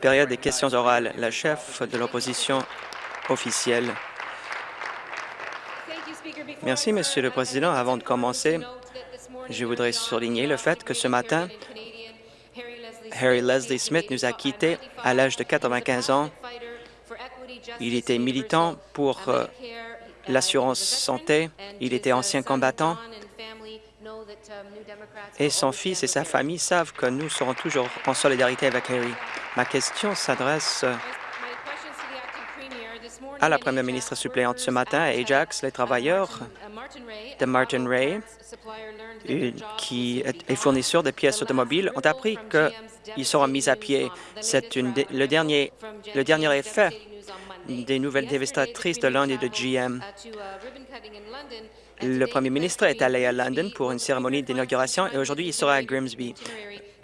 Période des questions orales. La chef de l'opposition officielle. Merci, Monsieur le Président. Avant de commencer, je voudrais souligner le fait que ce matin, Harry Leslie Smith nous a quittés à l'âge de 95 ans. Il était militant pour euh, l'assurance santé. Il était ancien combattant. Et son fils et sa famille savent que nous serons toujours en solidarité avec Harry. Ma question s'adresse à la première ministre suppléante ce matin à Ajax. Les travailleurs de Martin Ray, qui est fournisseur de pièces automobiles, ont appris qu'ils seront mis à pied. C'est le, dernier, le dernier effet des nouvelles dévastatrices de l'Inde et de GM. Le premier ministre est allé à London pour une cérémonie d'inauguration et aujourd'hui il sera à Grimsby.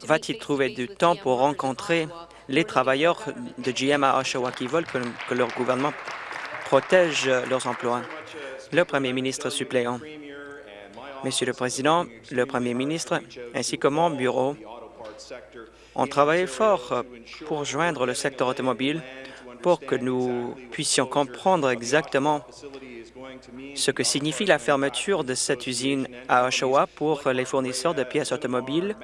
Va-t-il trouver du temps pour rencontrer les travailleurs de GM à Oshawa qui veulent que, leur gouvernement protège leurs emplois? Le premier ministre suppléant. Monsieur le Président, le premier ministre ainsi que mon bureau ont travaillé fort pour joindre le secteur automobile pour que nous puissions comprendre exactement ce que signifie la fermeture de cette usine à Oshawa pour les fournisseurs de pièces automobiles.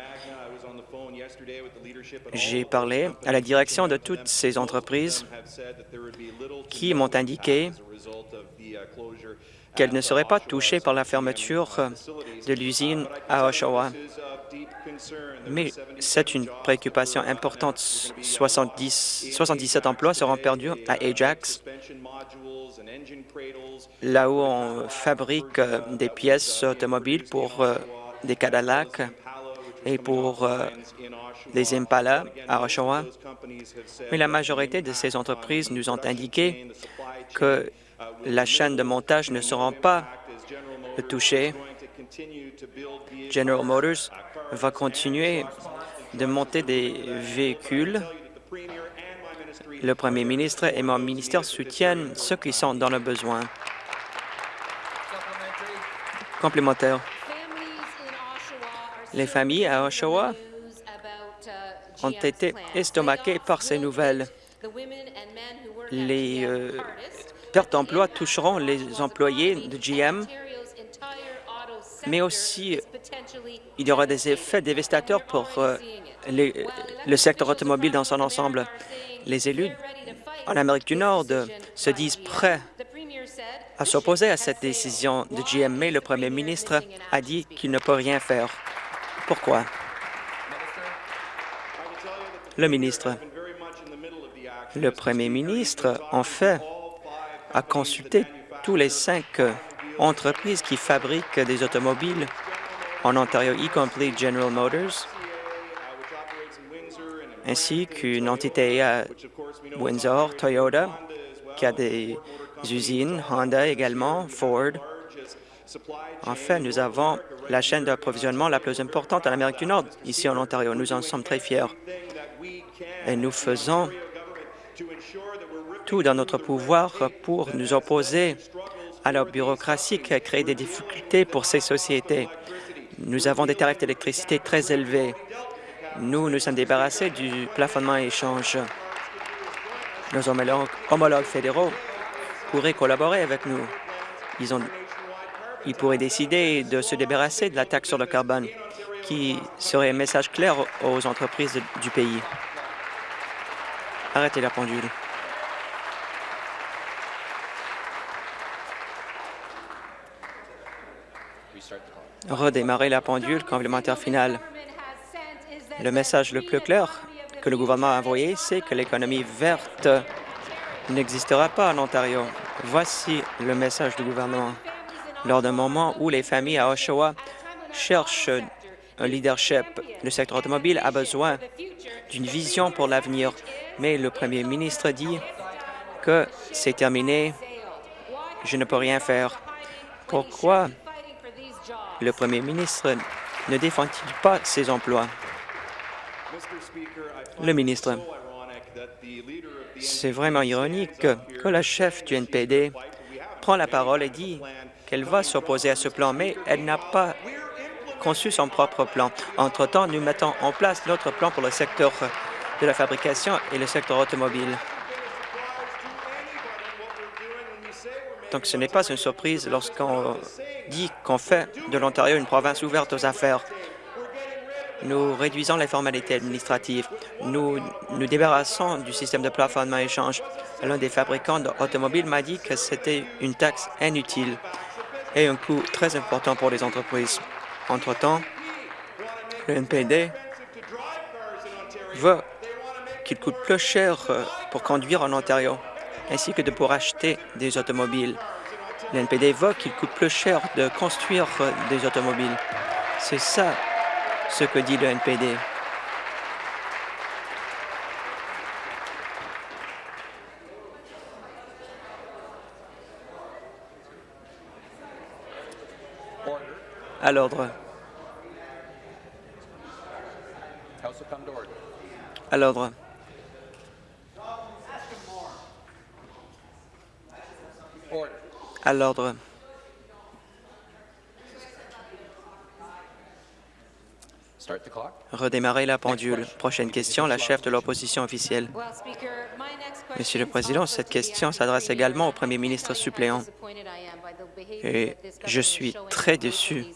J'ai parlé à la direction de toutes ces entreprises qui m'ont indiqué qu'elles ne seraient pas touchées par la fermeture de l'usine à Oshawa. Mais c'est une préoccupation importante. 70, 77 emplois seront perdus à Ajax, là où on fabrique euh, des pièces automobiles pour euh, des Cadillac et pour euh, des Impala à Oshawa. Mais la majorité de ces entreprises nous ont indiqué que la chaîne de montage ne sera pas touchée. General Motors va continuer de monter des véhicules. Le premier ministre et mon ministère soutiennent ceux qui sont dans le besoin. Complémentaire. Les familles à Oshawa ont été estomaquées par ces nouvelles. Les euh, pertes d'emploi toucheront les employés de GM mais aussi il y aura des effets dévastateurs pour euh, le secteur automobile dans son ensemble. Les élus en Amérique du Nord se disent prêts à s'opposer à cette décision de GM, mais le premier ministre a dit qu'il ne peut rien faire. Pourquoi? Le ministre. Le premier ministre, en fait, a consulté tous les cinq entreprises qui fabriquent des automobiles en Ontario, y compris General Motors, ainsi qu'une entité à Windsor, Toyota, qui a des usines, Honda également, Ford. Enfin, nous avons la chaîne d'approvisionnement la plus importante en Amérique du Nord, ici en Ontario. Nous en sommes très fiers. Et nous faisons dans notre pouvoir pour nous opposer à la bureaucratie qui a créé des difficultés pour ces sociétés. Nous avons des tarifs d'électricité très élevés. Nous nous sommes débarrassés du plafonnement échange. Nos homologues fédéraux pourraient collaborer avec nous. Ils pourraient décider de se débarrasser de la taxe sur le carbone, qui serait un message clair aux entreprises du pays. Arrêtez la pendule. Redémarrer la pendule complémentaire finale. Le message le plus clair que le gouvernement a envoyé, c'est que l'économie verte n'existera pas en Ontario. Voici le message du gouvernement. Lors d'un moment où les familles à Oshawa cherchent un leadership, le secteur automobile a besoin d'une vision pour l'avenir, mais le premier ministre dit que c'est terminé, je ne peux rien faire. Pourquoi le premier ministre ne défend-il pas ses emplois? Le ministre, c'est vraiment ironique que la chef du NPD prend la parole et dit qu'elle va s'opposer à ce plan, mais elle n'a pas conçu son propre plan. Entre-temps, nous mettons en place notre plan pour le secteur de la fabrication et le secteur automobile. Donc, ce n'est pas une surprise lorsqu'on dit qu'on fait de l'Ontario une province ouverte aux affaires. Nous réduisons les formalités administratives. Nous nous débarrassons du système de plafonnement échange. L'un des fabricants d'automobiles m'a dit que c'était une taxe inutile et un coût très important pour les entreprises. Entre-temps, le NPD veut qu'il coûte plus cher pour conduire en Ontario, ainsi que de pour acheter des automobiles. Le NPD veut qu'il coûte plus cher de construire euh, des automobiles. C'est ça ce que dit le NPD. À l'ordre. À l'ordre. À l'ordre. Redémarrer la pendule. Prochaine question, la chef de l'opposition officielle. Monsieur le Président, cette question s'adresse également au premier ministre suppléant. Et je suis très déçu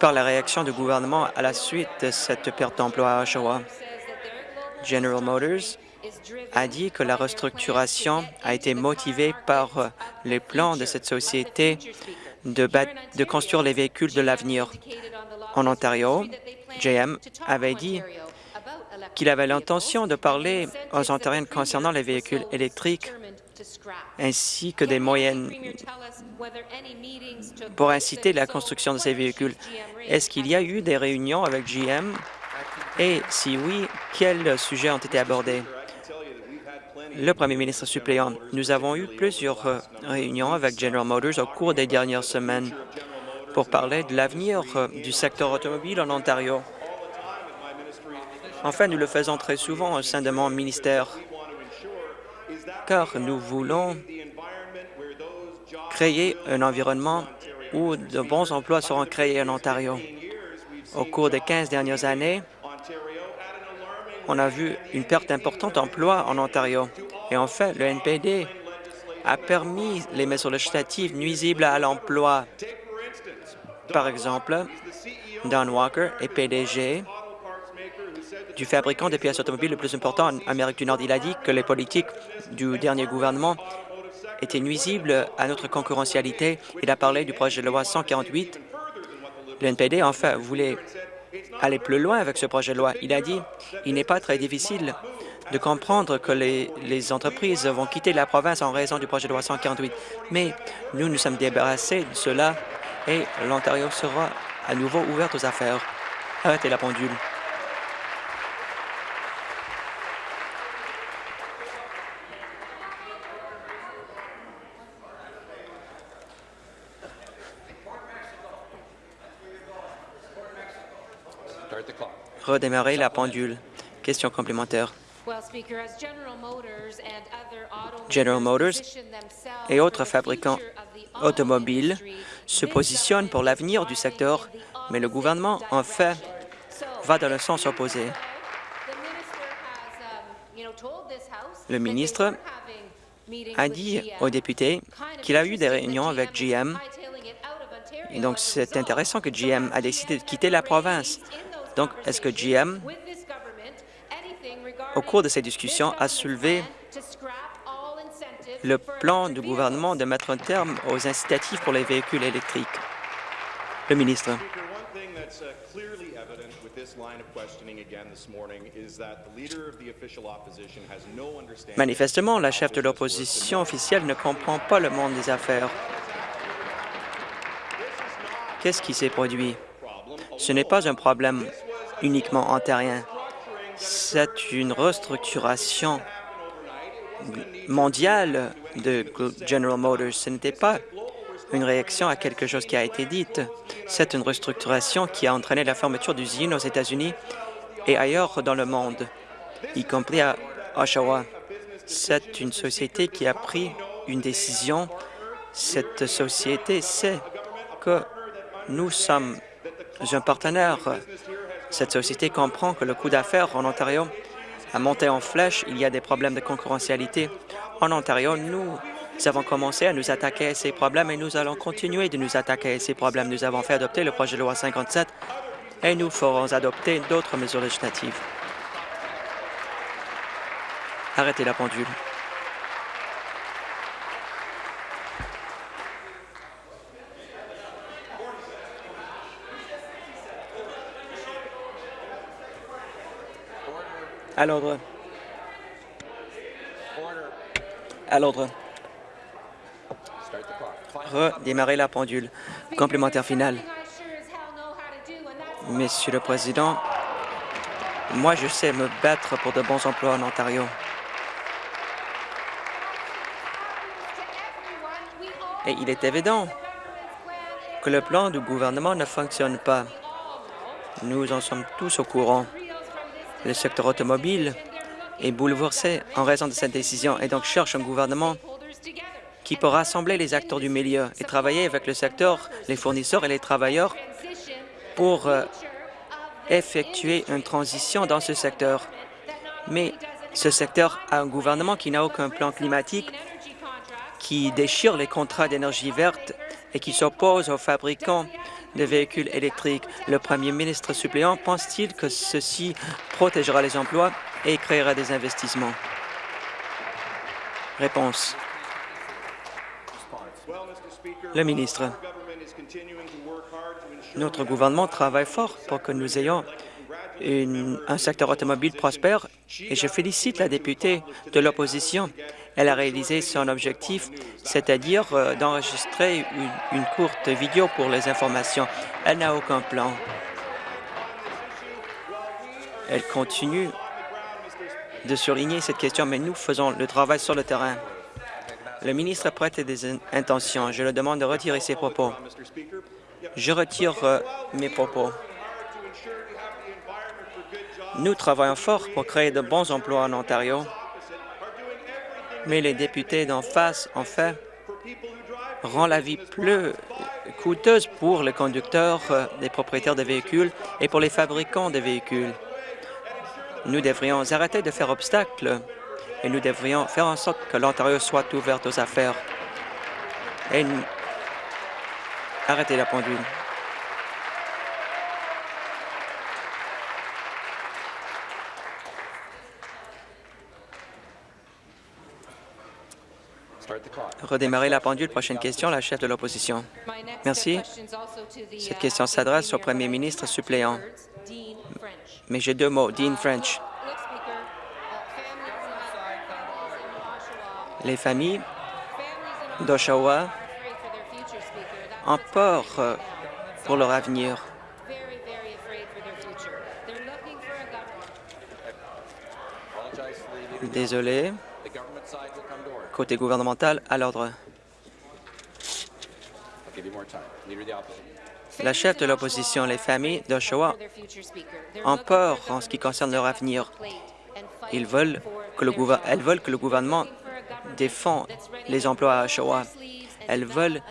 par la réaction du gouvernement à la suite de cette perte d'emploi à Oshawa. General Motors a dit que la restructuration a été motivée par les plans de cette société de, construire les véhicules de l'avenir. En Ontario, JM avait dit qu'il avait l'intention de parler aux Ontariens concernant les véhicules électriques ainsi que des moyennes pour inciter la construction de ces véhicules. Est-ce qu'il y a eu des réunions avec GM? Et si oui, quels sujets ont été abordés? Le premier ministre suppléant, nous avons eu plusieurs euh, réunions avec General Motors au cours des dernières semaines pour parler de l'avenir euh, du secteur automobile en Ontario. Enfin, nous le faisons très souvent au sein de mon ministère, car nous voulons créer un environnement où de bons emplois seront créés en Ontario. Au cours des 15 dernières années, on a vu une perte importante d'emplois en Ontario. Et en fait, le NPD a permis les mesures législatives nuisibles à l'emploi. Par exemple, Don Walker est PDG du fabricant de pièces automobiles le plus important en Amérique du Nord. Il a dit que les politiques du dernier gouvernement étaient nuisibles à notre concurrentialité. Il a parlé du projet de loi 148. Le NPD, enfin, voulait aller plus loin avec ce projet de loi. Il a dit il n'est pas très difficile de comprendre que les, entreprises vont quitter la province en raison du projet de loi 148. Mais nous nous sommes débarrassés de cela et l'Ontario sera à nouveau ouverte aux affaires. Arrêtez la pendule. Redémarrer la pendule. Question complémentaire. General Motors et autres fabricants automobiles se positionnent pour l'avenir du secteur, mais le gouvernement, en fait, va dans le sens opposé. Le ministre a dit aux députés qu'il a eu des réunions avec GM, et donc c'est intéressant que GM a décidé de quitter la province. Donc, est-ce que GM, au cours de ces discussions, a soulevé le plan du gouvernement de mettre un terme aux incitatifs pour les véhicules électriques? Le ministre. Manifestement, la chef de l'opposition officielle ne comprend pas le monde des affaires. Qu'est-ce qui s'est produit? Ce n'est pas un problème uniquement ontarien. C'est une restructuration mondiale de General Motors. Ce n'était pas une réaction à quelque chose qui a été dit. C'est une restructuration qui a entraîné la fermeture d'usines aux États-Unis et ailleurs dans le monde, y compris à Oshawa. C'est une société qui a pris une décision. Cette société sait que nous sommes un partenaire. Cette société comprend que le coût d'affaires en Ontario a monté en flèche. Il y a des problèmes de concurrentialité. En Ontario, nous avons commencé à nous attaquer à ces problèmes et nous allons continuer de nous attaquer à ces problèmes. Nous avons fait adopter le projet de loi 57 et nous ferons adopter d'autres mesures législatives. Arrêtez la pendule. À l'ordre. À l'ordre. Redémarrer la pendule. Complémentaire final. Monsieur le Président, moi, je sais me battre pour de bons emplois en Ontario. Et il est évident que le plan du gouvernement ne fonctionne pas. Nous en sommes tous au courant. Le secteur automobile est bouleversé en raison de cette décision et donc cherche un gouvernement qui peut rassembler les acteurs du milieu et travailler avec le secteur, les fournisseurs et les travailleurs pour euh, effectuer une transition dans ce secteur. Mais ce secteur a un gouvernement qui n'a aucun plan climatique, qui déchire les contrats d'énergie verte et qui s'oppose aux fabricants de véhicules électriques. Le premier ministre suppléant pense-t-il que ceci protégera les emplois et créera des investissements? Réponse. Le ministre. Notre gouvernement travaille fort pour que nous ayons un secteur automobile prospère et je félicite la députée de l'opposition elle a réalisé son objectif, c'est-à-dire euh, d'enregistrer une, courte vidéo pour les informations. Elle n'a aucun plan. Elle continue de surligner cette question, mais nous faisons le travail sur le terrain. Le ministre prête des intentions. Je le demande de retirer ses propos. Je retire euh, mes propos. Nous travaillons fort pour créer de bons emplois en Ontario mais les députés d'en face, en fait, rend la vie plus coûteuse pour les conducteurs, les euh, propriétaires de véhicules et pour les fabricants de véhicules. Nous devrions arrêter de faire obstacle et nous devrions faire en sorte que l'Ontario soit ouvert aux affaires. Et arrêtez la pendule. Redémarrer la pendule. Prochaine question, la chef de l'opposition. Merci. Cette question s'adresse au premier ministre suppléant. Mais j'ai deux mots. Dean French. Les familles d'Oshawa ont peur euh, pour leur avenir. Désolé côté gouvernemental à l'ordre. La chef de l'opposition, les familles d'Oshawa, ont peur en ce qui concerne leur avenir. Ils veulent que le elles veulent que le gouvernement défende les emplois à Oshawa. Elles veulent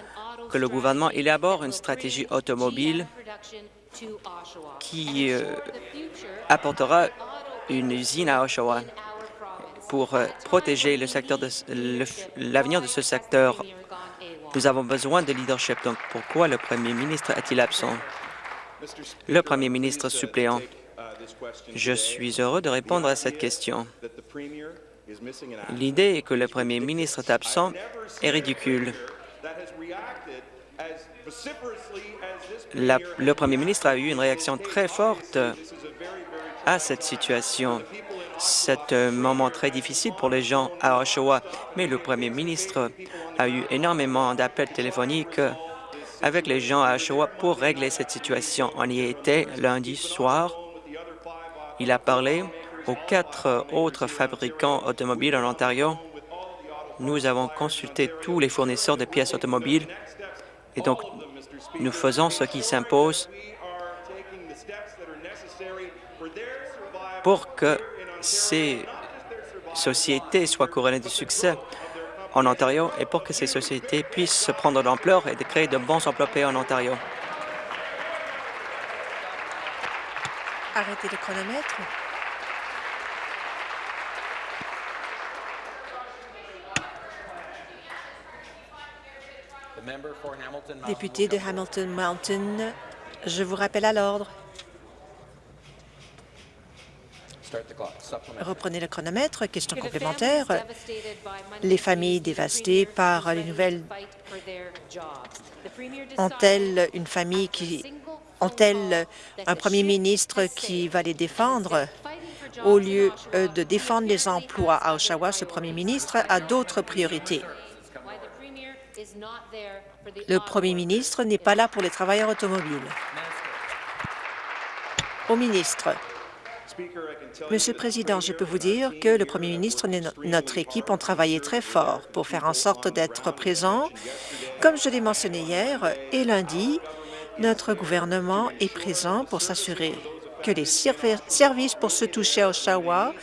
que le gouvernement élabore une stratégie automobile qui euh, apportera une usine à Oshawa pour euh, protéger l'avenir de ce secteur. Nous avons besoin de leadership. Donc, pourquoi le premier ministre est-il absent? Le premier ministre suppléant. Je suis heureux de répondre à cette question. L'idée que le premier ministre est absent est ridicule. le premier ministre a eu une réaction très forte à cette situation. C'est un moment très difficile pour les gens à Oshawa, mais le premier ministre a eu énormément d'appels téléphoniques avec les gens à Oshawa pour régler cette situation. On y était lundi soir. Il a parlé aux quatre autres fabricants automobiles en Ontario. Nous avons consulté tous les fournisseurs de pièces automobiles et donc nous faisons ce qui s'impose pour que ces sociétés soient couronnées de succès en Ontario et pour que ces sociétés puissent prendre l'ampleur et de créer de bons emplois payés en Ontario. Arrêtez le chronomètre. Député de Hamilton Mountain, je vous rappelle à l'ordre. Reprenez le chronomètre. Question complémentaire. Les familles dévastées par les nouvelles ont-elles une famille qui ont-elles un premier ministre qui va les défendre? Au lieu euh, de défendre les emplois à Oshawa, ce premier ministre a d'autres priorités. Le premier ministre n'est pas là pour les travailleurs automobiles. Au ministre. Monsieur le Président, je peux vous dire que le Premier ministre et notre équipe ont travaillé très fort pour faire en sorte d'être présents. Comme je l'ai mentionné hier et lundi, notre gouvernement est présent pour s'assurer que les services pour se toucher à Oshawa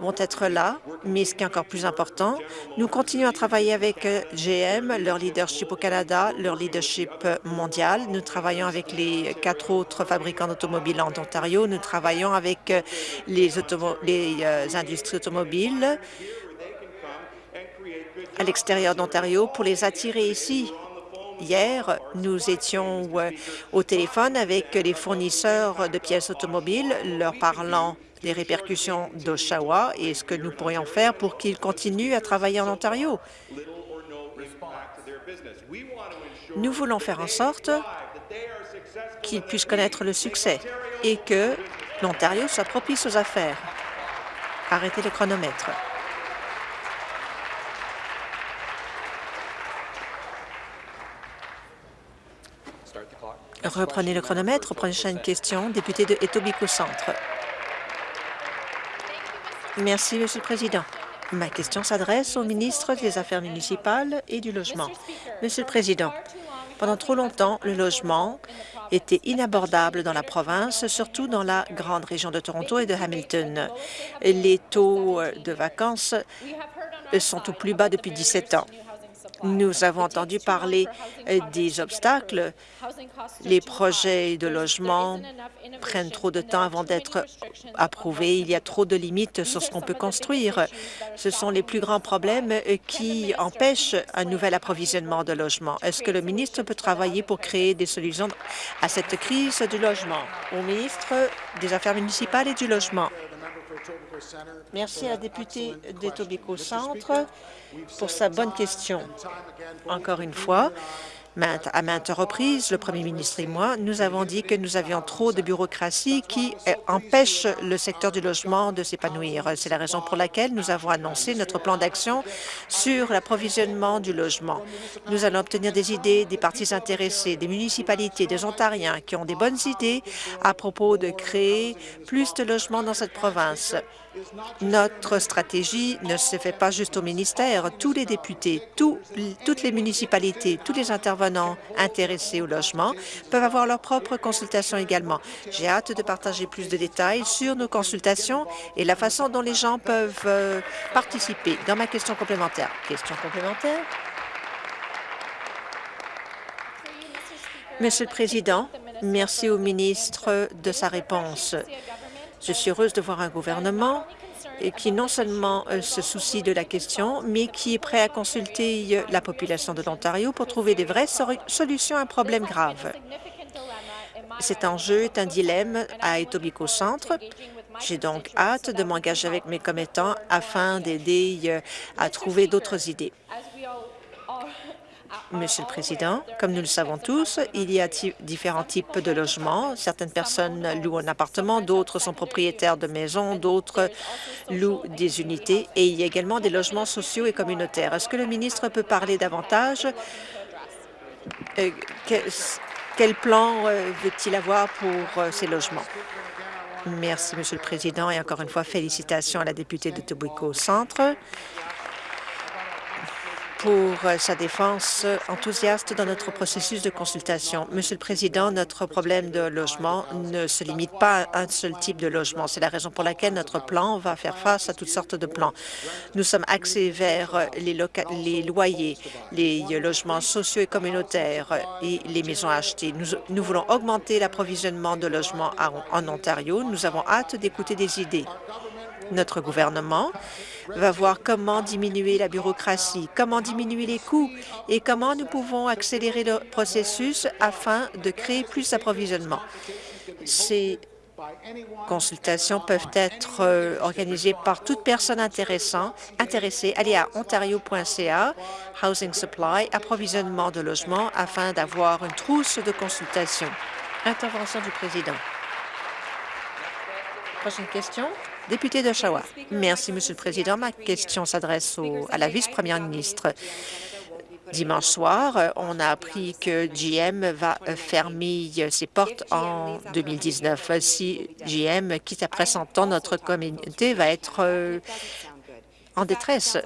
vont être là, mais ce qui est encore plus important, nous continuons à travailler avec euh, GM, leur leadership au Canada, leur leadership mondial. Nous travaillons avec les quatre autres fabricants d'automobiles en Ontario. Nous travaillons avec euh, les, les euh, industries automobiles à l'extérieur d'Ontario pour les attirer ici. Hier, nous étions au téléphone avec les fournisseurs de pièces automobiles, leur parlant les répercussions d'Oshawa et ce que nous pourrions faire pour qu'ils continuent à travailler en Ontario. Nous voulons faire en sorte qu'ils puissent connaître le succès et que l'Ontario soit propice aux affaires. Arrêtez le chronomètre. Reprenez le chronomètre. Prochaine question, député de Etobicoke Centre. Merci, Monsieur le Président. Ma question s'adresse au ministre des Affaires municipales et du Logement. Monsieur le Président, pendant trop longtemps, le logement était inabordable dans la province, surtout dans la grande région de Toronto et de Hamilton. Les taux de vacances sont au plus bas depuis 17 ans. Nous avons entendu parler euh, des obstacles. Les projets de logement prennent trop de temps avant d'être approuvés. Il y a trop de limites sur ce qu'on peut construire. Ce sont les plus grands problèmes euh, qui empêchent un nouvel approvisionnement de logements. Est-ce que le ministre peut travailler pour créer des solutions à cette crise du logement? Au ministre des Affaires municipales et du Logement. Merci à la députée d'Etobicoke Centre pour sa bonne question. Encore une fois, à maintes reprises, le premier ministre et moi, nous avons dit que nous avions trop de bureaucratie qui euh, empêche le secteur du logement de s'épanouir. C'est la raison pour laquelle nous avons annoncé notre plan d'action sur l'approvisionnement du logement. Nous allons obtenir des idées des parties intéressées, des municipalités, des Ontariens qui ont des bonnes idées à propos de créer plus de logements dans cette province. Notre stratégie ne se fait pas juste au ministère. Tous les députés, toutes les municipalités, tous les intervenants intéressés au logement peuvent avoir leur propre consultation également. J'ai hâte de partager plus de détails sur nos consultations et la façon dont les gens peuvent euh, participer. Dans ma question complémentaire. Question complémentaire? Monsieur le Président, merci au ministre de sa réponse. Je suis heureuse de voir un gouvernement qui non seulement euh, se soucie de la question, mais qui est prêt à consulter euh, la population de l'Ontario pour trouver des vraies solutions à un problème grave. Cet enjeu est un dilemme à Etobicoke Centre. J'ai donc hâte de m'engager avec mes commettants afin d'aider euh, à trouver d'autres idées. Monsieur le Président, comme nous le savons tous, il y a différents types de logements. Certaines personnes louent un appartement, d'autres sont propriétaires de maisons, d'autres louent des unités et il y a également des logements sociaux et communautaires. Est-ce que le ministre peut parler davantage? Euh, quel, plan euh, veut-il avoir pour euh, ces logements? Merci, Monsieur le Président, et encore une fois, félicitations à la députée de Tobico Centre. Pour sa défense enthousiaste dans notre processus de consultation. Monsieur le Président, notre problème de logement ne se limite pas à un seul type de logement. C'est la raison pour laquelle notre plan va faire face à toutes sortes de plans. Nous sommes axés vers les, les loyers, les logements sociaux et communautaires et les maisons achetées. Nous, nous voulons augmenter l'approvisionnement de logements en Ontario. Nous avons hâte d'écouter des idées. Notre gouvernement va voir comment diminuer la bureaucratie, comment diminuer les coûts et comment nous pouvons accélérer le processus afin de créer plus d'approvisionnement. Ces consultations peuvent être euh, organisées par toute personne intéressée. Allez à ontario.ca, Housing Supply, approvisionnement de logements, afin d'avoir une trousse de consultation. Intervention du président. Prochaine question. Député d'Oshawa. Merci, Monsieur le Président. Ma question s'adresse à la vice-première ministre. Dimanche soir, on a appris que GM va fermer ses portes en 2019. Si GM quitte après 100 ans, notre communauté va être euh, en détresse.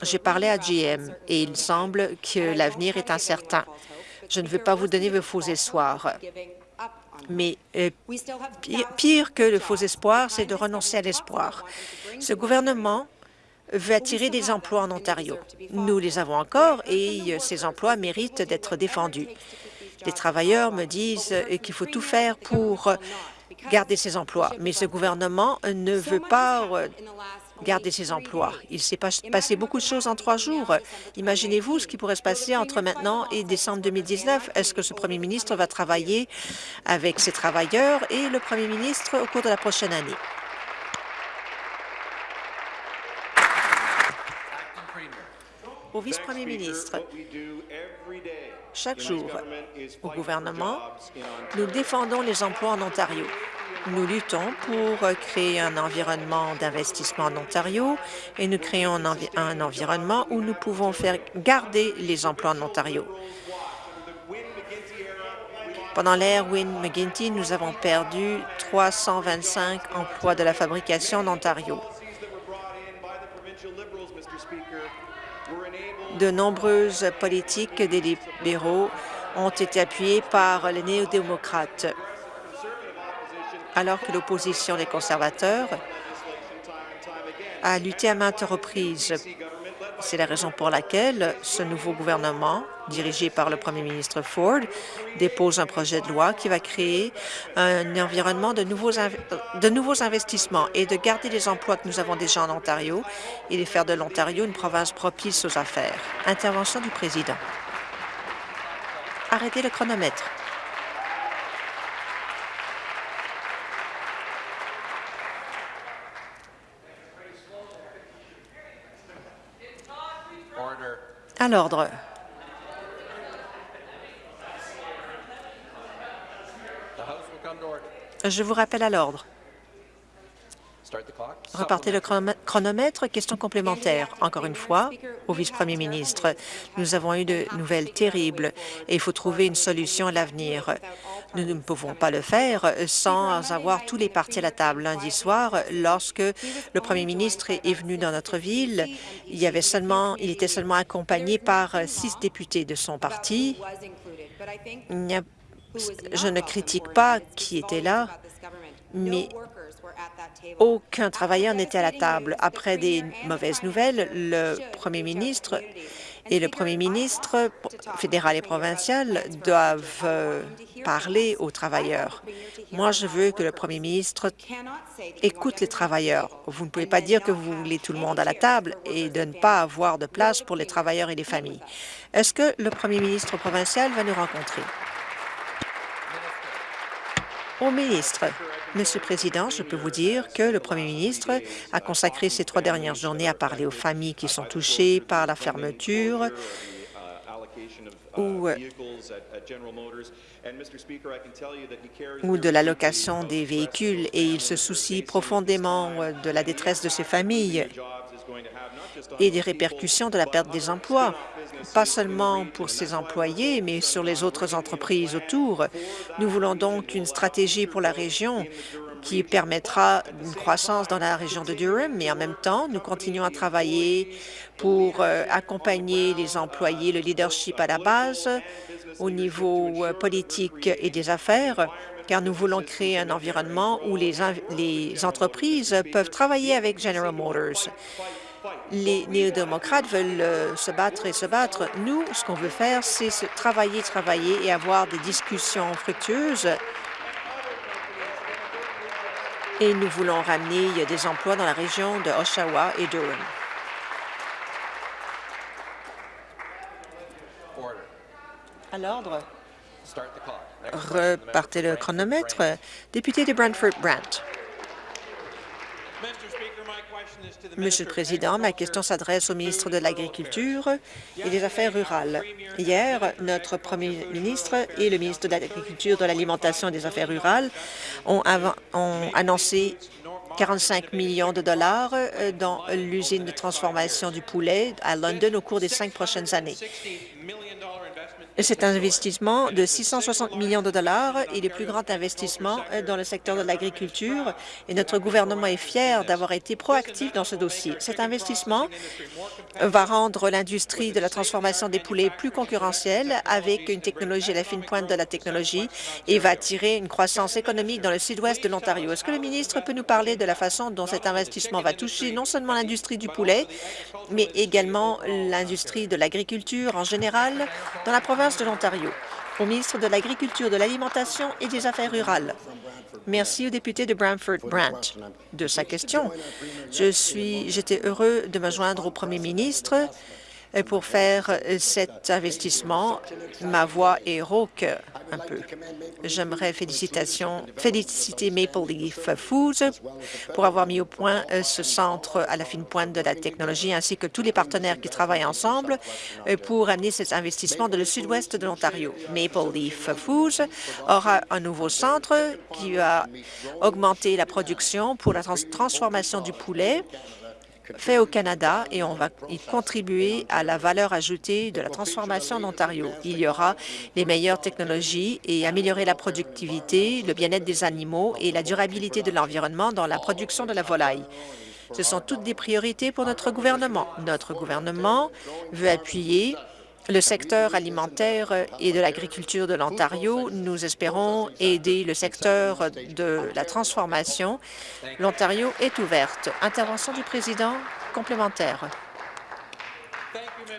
J'ai parlé à GM et il semble que l'avenir est incertain. Je ne veux pas vous donner vos faux espoirs. Mais euh, pire, que le faux espoir, c'est de renoncer à l'espoir. Ce gouvernement veut attirer des emplois en Ontario. Nous les avons encore et euh, ces emplois méritent d'être défendus. Les travailleurs me disent euh, qu'il faut tout faire pour garder ces emplois, mais ce gouvernement ne veut pas garder ses emplois. Il s'est passé beaucoup de choses en trois jours. Imaginez-vous ce qui pourrait se passer entre maintenant et décembre 2019. Est-ce que ce premier ministre va travailler avec ses travailleurs et le premier ministre au cours de la prochaine année? Au vice-premier ministre, chaque jour, au gouvernement, nous défendons les emplois en Ontario. Nous luttons pour créer un environnement d'investissement en Ontario et nous créons un, environnement où nous pouvons faire garder les emplois en Ontario. Pendant l'ère Wynne-McGuinty, nous avons perdu 325 emplois de la fabrication en Ontario. De nombreuses politiques des libéraux ont été appuyées par les néo-démocrates alors que l'opposition des conservateurs a lutté à maintes reprises. C'est la raison pour laquelle ce nouveau gouvernement, dirigé par le premier ministre Ford, dépose un projet de loi qui va créer un environnement de nouveaux, investissements et de garder les emplois que nous avons déjà en Ontario et de faire de l'Ontario une province propice aux affaires. Intervention du président. Arrêtez le chronomètre. L'ordre. Je vous rappelle à l'ordre. Repartez le chronomètre. Question complémentaire. Encore une fois, au vice-premier ministre, nous avons eu de nouvelles terribles et il faut trouver une solution à l'avenir. Nous ne pouvons pas le faire sans avoir tous les partis à la table. Lundi soir, lorsque le premier ministre est venu dans notre ville, il, y avait seulement, il était seulement accompagné par six députés de son parti. Je ne critique pas qui était là, mais aucun travailleur n'était à la table. Après des mauvaises nouvelles, le premier ministre et le premier ministre fédéral et provincial doivent euh, parler aux travailleurs. Moi, je veux que le premier ministre écoute les travailleurs. Vous ne pouvez pas dire que vous voulez tout le monde à la table et de ne pas avoir de place pour les travailleurs et les familles. Est-ce que le premier ministre provincial va nous rencontrer? Au ministre. Monsieur le Président, je peux vous dire que le premier ministre a consacré ces trois dernières journées à parler aux familles qui sont touchées par la fermeture ou, ou de l'allocation des véhicules et il se soucie profondément de la détresse de ces familles et des répercussions de la perte des emplois, pas seulement pour ses employés, mais sur les autres entreprises autour. Nous voulons donc une stratégie pour la région qui permettra une croissance dans la région de Durham, mais en même temps, nous continuons à travailler pour euh, accompagner les employés, le leadership à la base, au niveau euh, politique et des affaires, car nous voulons créer un environnement où les, les entreprises peuvent travailler avec General Motors. Les néo-démocrates veulent euh, se battre et se battre. Nous, ce qu'on veut faire, c'est travailler, travailler et avoir des discussions fructueuses et nous voulons ramener des emplois dans la région de Oshawa et Durham. À l'ordre. Repartez le chronomètre. Député de Brantford-Brant. Monsieur le Président, ma question s'adresse au ministre de l'Agriculture et des Affaires rurales. Hier, notre premier ministre et le ministre de l'Agriculture, de l'Alimentation et des Affaires rurales ont, annoncé 45 millions de dollars euh, dans l'usine de transformation du poulet à London au cours des cinq prochaines années. C'est un investissement de 660 millions de dollars et le plus grand investissement dans le secteur de l'agriculture et notre gouvernement est fier d'avoir été proactif dans ce dossier. Cet investissement va rendre l'industrie de la transformation des poulets plus concurrentielle avec une technologie à la fine pointe de la technologie et va attirer une croissance économique dans le sud-ouest de l'Ontario. Est-ce que le ministre peut nous parler de la façon dont cet investissement va toucher non seulement l'industrie du poulet, mais également l'industrie de l'agriculture en général dans la province? De l'Ontario. Au ministre de l'Agriculture, de l'Alimentation et des Affaires rurales. Merci au député de Brantford-Brant de sa question. J'étais heureux de me joindre au premier ministre pour faire euh, cet investissement. Ma voix est rauque un peu. J'aimerais féliciter Maple Leaf Foods pour avoir mis au point euh, ce centre à la fine pointe de la technologie, ainsi que tous les partenaires qui travaillent ensemble euh, pour amener cet investissement dans le sud-ouest de l'Ontario. Maple Leaf Foods aura un nouveau centre qui va augmenter la production pour la transformation du poulet fait au Canada et on va y contribuer à la valeur ajoutée de la transformation en Ontario. Il y aura les meilleures technologies et améliorer la productivité, le bien-être des animaux et la durabilité de l'environnement dans la production de la volaille. Ce sont toutes des priorités pour notre gouvernement. Notre gouvernement veut appuyer le secteur alimentaire et de l'agriculture de l'Ontario. Nous espérons aider le secteur de la transformation. L'Ontario est ouverte. Intervention du président complémentaire.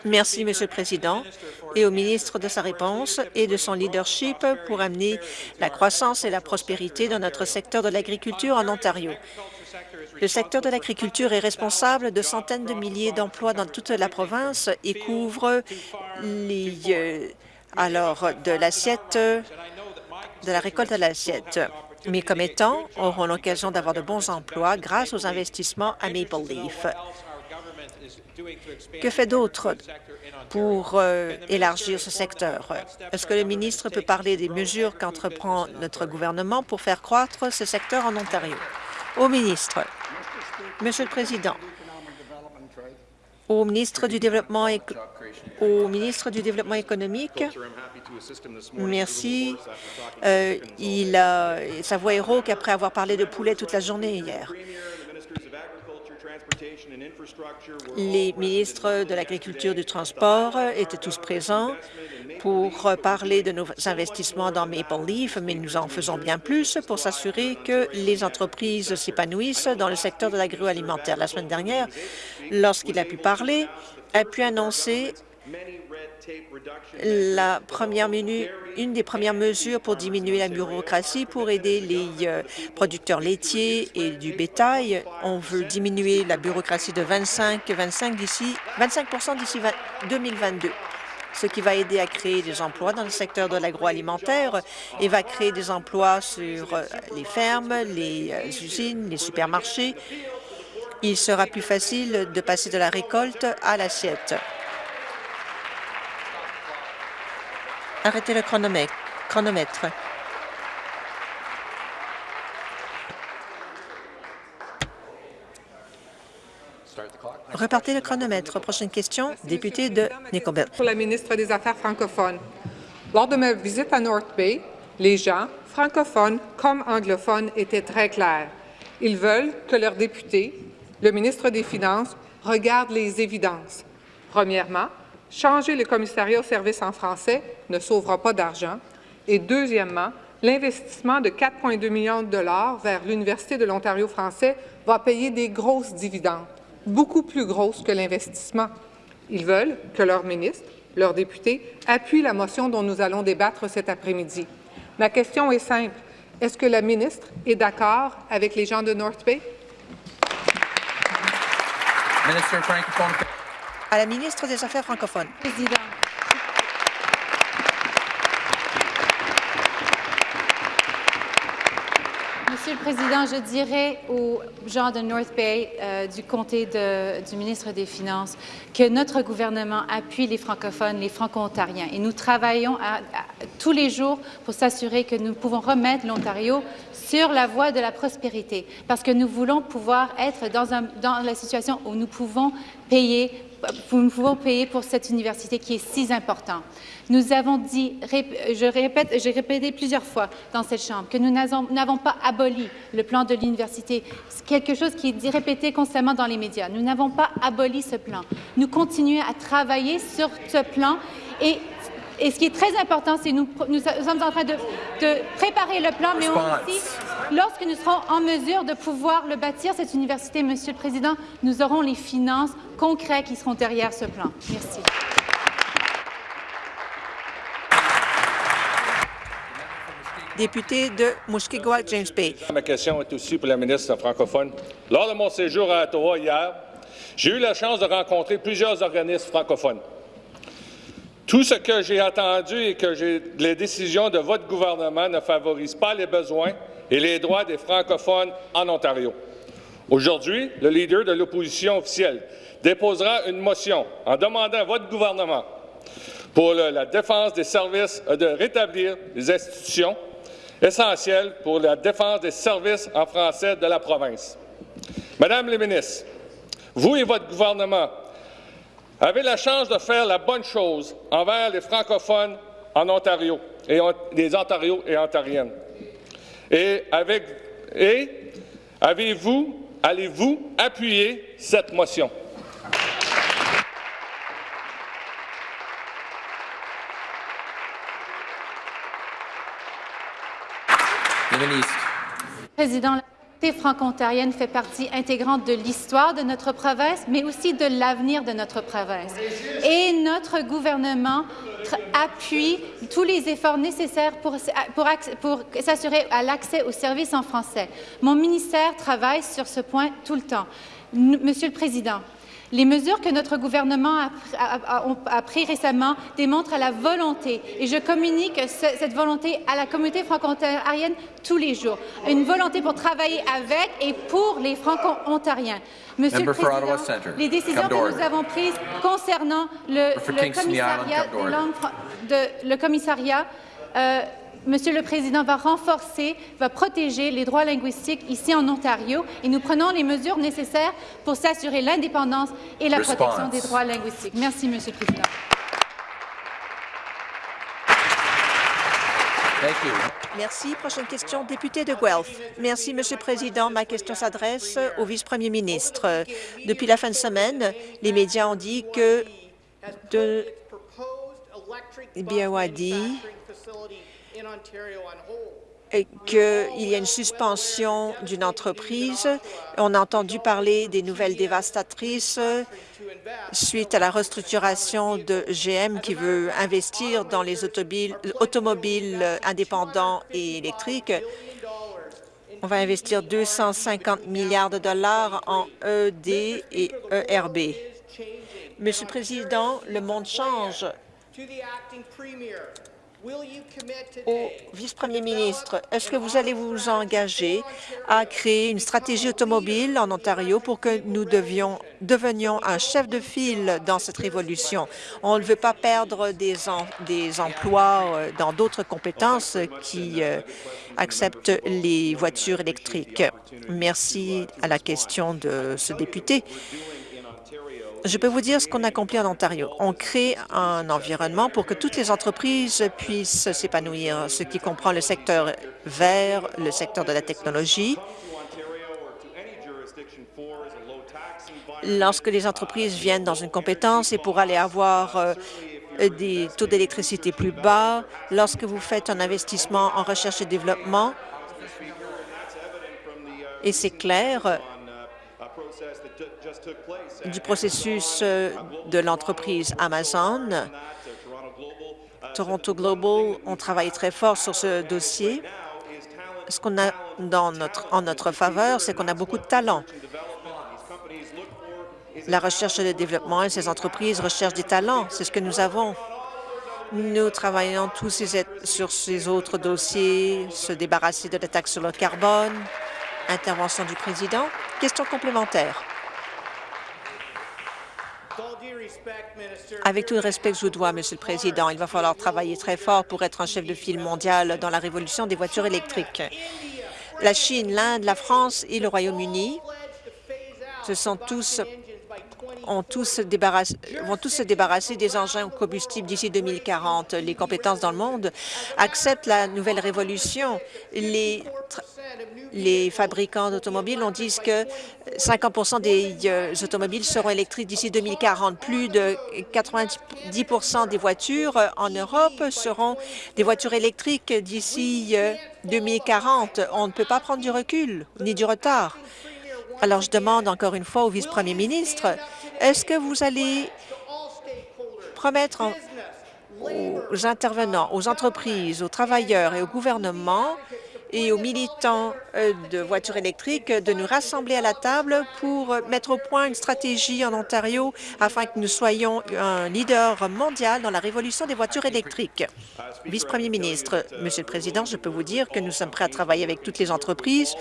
Merci, Monsieur le Président, et au ministre de sa réponse et de son leadership pour amener la croissance et la prospérité dans notre secteur de l'agriculture en Ontario. Le secteur de l'agriculture est responsable de centaines de milliers d'emplois dans toute la province et couvre les, euh, alors de l'assiette de la récolte à l'assiette. Mes commettants auront l'occasion d'avoir de bons emplois grâce aux investissements à Maple Leaf. Que fait d'autre pour euh, élargir ce secteur? Est-ce que le ministre peut parler des mesures qu'entreprend notre gouvernement pour faire croître ce secteur en Ontario? Au ministre. Monsieur le Président, au ministre du Développement, économique, merci. Euh, il a, sa voix est rauque après avoir parlé de poulet toute la journée hier. Les ministres de l'Agriculture et du Transport étaient tous présents pour parler de nos investissements dans Maple Leaf, mais nous en faisons bien plus pour s'assurer que les entreprises s'épanouissent dans le secteur de l'agroalimentaire. La semaine dernière, lorsqu'il a pu parler, a pu annoncer la première une des premières mesures pour diminuer la bureaucratie pour aider les euh, producteurs laitiers et du bétail. On veut diminuer la bureaucratie de 25, 25 d'ici 25 d'ici 2022 ce qui va aider à créer des emplois dans le secteur de l'agroalimentaire et va créer des emplois sur euh, les fermes, les euh, usines, les supermarchés. Il sera plus facile de passer de la récolte à l'assiette. Arrêtez le chronomètre. Repartez le chronomètre. Prochaine question, député de Nickelbelt. Pour la ministre des Affaires francophones. Lors de ma visite à North Bay, Les gens, francophones comme anglophones, étaient très clairs. Ils veulent que leur député, le ministre des Finances, regarde les évidences. Premièrement, changer le commissariat au service en français ne sauvera pas d'argent. Et deuxièmement, l'investissement de 4,2 millions de dollars vers l'Université de l'Ontario français va payer des grosses dividendes, beaucoup plus grosses que l'investissement. Ils veulent que leur ministre, leur député, appuie la motion dont nous allons débattre cet après-midi. Ma question est simple. Est-ce que la ministre est d'accord avec les gens de North Bay? À la ministre des Affaires francophones. Président. Monsieur le Président, je dirais aux gens de North Bay, euh, du comté du ministre des Finances, que notre gouvernement appuie les francophones, les franco-ontariens. Et nous travaillons tous les jours pour s'assurer que nous pouvons remettre l'Ontario sur la voie de la prospérité, parce que nous voulons pouvoir être dans la situation où nous pouvons payer nous pouvons payer pour cette université qui est si importante. Nous avons dit, je répète, j'ai répété plusieurs fois dans cette Chambre que nous n'avons pas aboli le plan de l'université. C'est quelque chose qui est répété constamment dans les médias. Nous n'avons pas aboli ce plan. Nous continuons à travailler sur ce plan et et ce qui est très important, c'est que nous, nous, sommes en train de, de préparer le plan, mais aussi, lorsque nous serons en mesure de pouvoir le bâtir, cette université, Monsieur le Président, nous aurons les finances concrètes qui seront derrière ce plan. Merci. Député de Mushkegowuk, James Bay. Ma question est aussi pour la ministre francophone. Lors de mon séjour à Ottawa hier, j'ai eu la chance de rencontrer plusieurs organismes francophones. Tout ce que j'ai entendu et que les décisions de votre gouvernement ne favorisent pas les besoins et les droits des francophones en Ontario. Aujourd'hui, le leader de l'opposition officielle déposera une motion en demandant à votre gouvernement pour la défense des services de rétablir les institutions essentielles pour la défense des services en français de la province. Madame la ministre, vous et votre gouvernement avez la chance de faire la bonne chose envers les francophones en Ontario et les Ontarios et Ontariennes. Et, avec, et avez-vous, allez-vous appuyer cette motion? Le ministre. Président, franco-ontarienne fait partie intégrante de l'histoire de notre province, mais aussi de l'avenir de notre province. Et notre gouvernement appuie tous les efforts nécessaires pour, pour, pour s'assurer à l'accès aux services en français. Mon ministère travaille sur ce point tout le temps. Monsieur le Président, les mesures que notre gouvernement a, a, a, a prises récemment démontrent la volonté, et je communique ce, cette volonté à la communauté franco-ontarienne tous les jours, une volonté pour travailler avec et pour les franco-ontariens. Monsieur Member le Président, les décisions que nous avons prises concernant le, le commissariat, de, de, le commissariat euh, Monsieur le Président va renforcer, va protéger les droits linguistiques ici en Ontario et nous prenons les mesures nécessaires pour s'assurer l'indépendance et la Response. protection des droits linguistiques. Merci, Monsieur le Président. Merci. Prochaine question, député de Guelph. Merci, Monsieur le Président. Ma question s'adresse au vice-premier ministre. Depuis la fin de semaine, les médias ont dit que de BYD qu'il y a une suspension d'une entreprise. On a entendu parler des nouvelles dévastatrices suite à la restructuration de GM qui veut investir dans les automobiles indépendants et électriques. On va investir 250 milliards de dollars en ED et ERB. Monsieur le Président, le monde change au vice-premier ministre, est-ce que vous allez vous engager à créer une stratégie automobile en Ontario pour que nous devions, devenions un chef de file dans cette révolution? On ne veut pas perdre des, en, des emplois euh, dans d'autres compétences qui euh, acceptent les voitures électriques. Merci à la question de ce député. Je peux vous dire ce qu'on accomplit en Ontario. On crée un environnement pour que toutes les entreprises puissent s'épanouir, ce qui comprend le secteur vert, le secteur de la technologie. Lorsque les entreprises viennent dans une compétence et pour aller avoir euh, des taux d'électricité plus bas, lorsque vous faites un investissement en recherche et développement, et c'est clair du processus euh, de l'entreprise Amazon. Toronto Global ont travaillé très fort sur ce dossier. Ce qu'on a dans notre, en notre faveur, c'est qu'on a beaucoup de talents. La recherche et le développement et ces entreprises recherchent des talents. C'est ce que nous avons. Nous travaillons tous sur ces autres dossiers, se débarrasser de la taxe sur le carbone. Intervention du président. Question complémentaire. Avec tout le respect que je vous dois, Monsieur le Président, il va falloir travailler très fort pour être un chef de file mondial dans la révolution des voitures électriques. La Chine, l'Inde, la France et le Royaume-Uni se sont tous ont tous vont tous se débarrasser des engins au combustible d'ici 2040. Les compétences dans le monde acceptent la nouvelle révolution. Les, fabricants d'automobiles ont dit que 50 des euh, automobiles seront électriques d'ici 2040. Plus de 90% des voitures euh, en Europe seront des voitures électriques d'ici 2040. Euh, On ne peut pas prendre du recul ni du retard. Alors, je demande encore une fois au vice-premier ministre, est-ce que vous allez promettre aux intervenants, aux entreprises, aux travailleurs et au gouvernement et aux militants euh, de voitures électriques de nous rassembler à la table pour mettre au point une stratégie en Ontario afin que nous soyons un leader mondial dans la révolution des voitures électriques. Vice-premier ministre, Monsieur le Président, je peux vous dire que nous sommes prêts à travailler avec toutes les entreprises.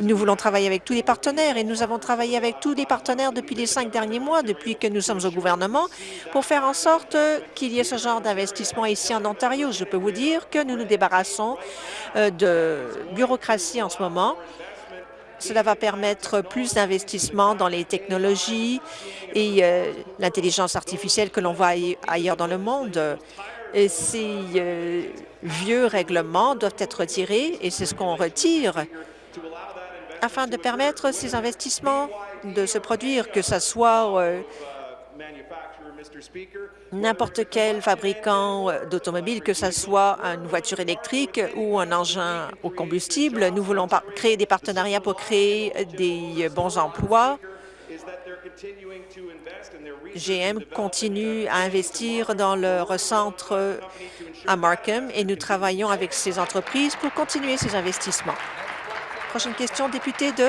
Nous voulons travailler avec tous les partenaires et nous avons travaillé avec tous les partenaires depuis les cinq derniers mois, depuis que nous sommes au gouvernement, pour faire en sorte qu'il y ait ce genre d'investissement ici en Ontario. Je peux vous dire que nous nous débarrassons euh, de bureaucratie en ce moment. Cela va permettre plus d'investissements dans les technologies et euh, l'intelligence artificielle que l'on voit ailleurs dans le monde. Et ces euh, vieux règlements doivent être retirés et c'est ce qu'on retire afin de permettre ces investissements de se produire, que ce soit euh, n'importe quel fabricant euh, d'automobile, que ce soit une voiture électrique ou un engin au combustible. Nous voulons créer des partenariats pour créer des bons emplois. GM continue à investir dans leur centre à Markham et nous travaillons avec ces entreprises pour continuer ces investissements. Prochaine question, député de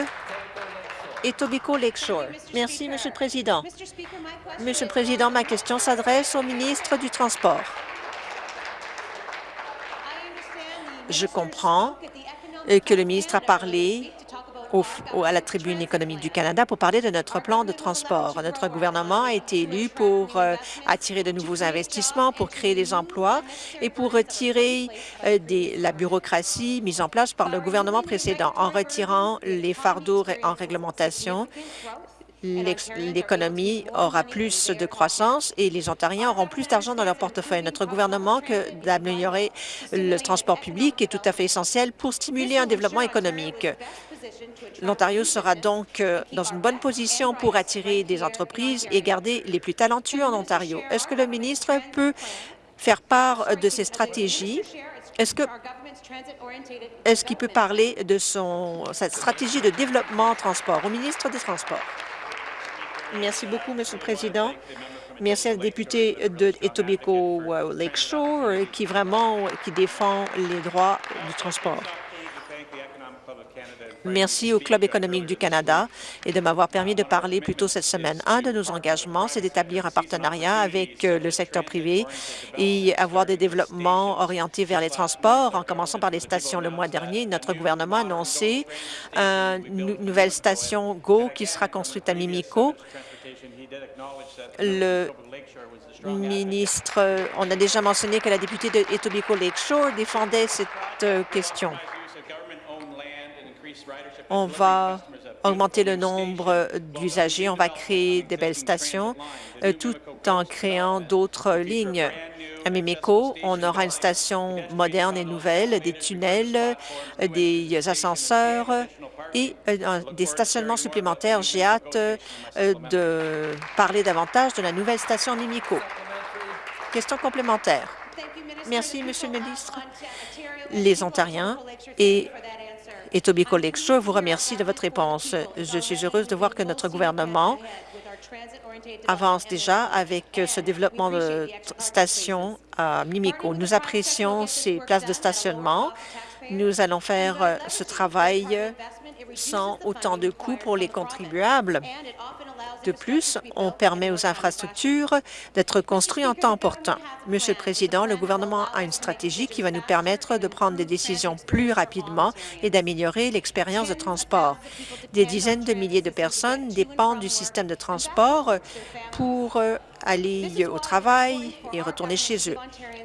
Etobicoke Lakeshore. Merci, Monsieur le Président. Monsieur le Président, ma question s'adresse au ministre du Transport. Je comprends que le ministre a parlé à la tribune économique du Canada pour parler de notre plan de transport. Notre gouvernement a été élu pour euh, attirer de nouveaux investissements, pour créer des emplois et pour retirer euh, la bureaucratie mise en place par le gouvernement précédent. En retirant les fardeaux en réglementation, l'économie aura plus de croissance et les Ontariens auront plus d'argent dans leur portefeuille. Notre gouvernement que d'améliorer le transport public est tout à fait essentiel pour stimuler un développement économique. L'Ontario sera donc euh, dans une bonne position pour attirer des entreprises et garder les plus talentueux en Ontario. Est-ce que le ministre peut faire part de ses stratégies? Est-ce que qu'il peut parler de son, sa stratégie de développement transport? Au ministre des Transports? Merci beaucoup, Monsieur le Président. Merci à la députée de Etobicoke Lakeshore qui vraiment qui défend les droits du transport. Merci au Club économique du Canada et de m'avoir permis de parler plus tôt cette semaine. Un de nos engagements, c'est d'établir un partenariat avec euh, le secteur privé et avoir des développements orientés vers les transports, en commençant par les stations. Le mois dernier, notre gouvernement a annoncé une nouvelle station GO qui sera construite à Mimico. Le ministre, on a déjà mentionné que la députée de Etobicoke Lakeshore défendait cette euh, question. On va augmenter le nombre d'usagers, on va créer des belles stations, euh, tout en créant d'autres lignes. À Mimico, on aura une station moderne et nouvelle, des tunnels, euh, des ascenseurs et euh, des stationnements supplémentaires. J'ai hâte de parler davantage de la nouvelle station Mimico. Question complémentaire. Merci, Monsieur le ministre. Les Ontariens et Etobicoke Lakeshore vous remercie de votre réponse. Je suis heureuse de voir que notre gouvernement avance déjà avec ce développement de stations à Mimico. Nous apprécions ces places de stationnement. Nous allons faire ce travail sans autant de coûts pour les contribuables. De plus, on permet aux infrastructures d'être construites en temps important. Monsieur le Président, le gouvernement a une stratégie qui va nous permettre de prendre des décisions plus rapidement et d'améliorer l'expérience de transport. Des dizaines de milliers de personnes dépendent du système de transport pour euh, aller au travail et retourner chez eux.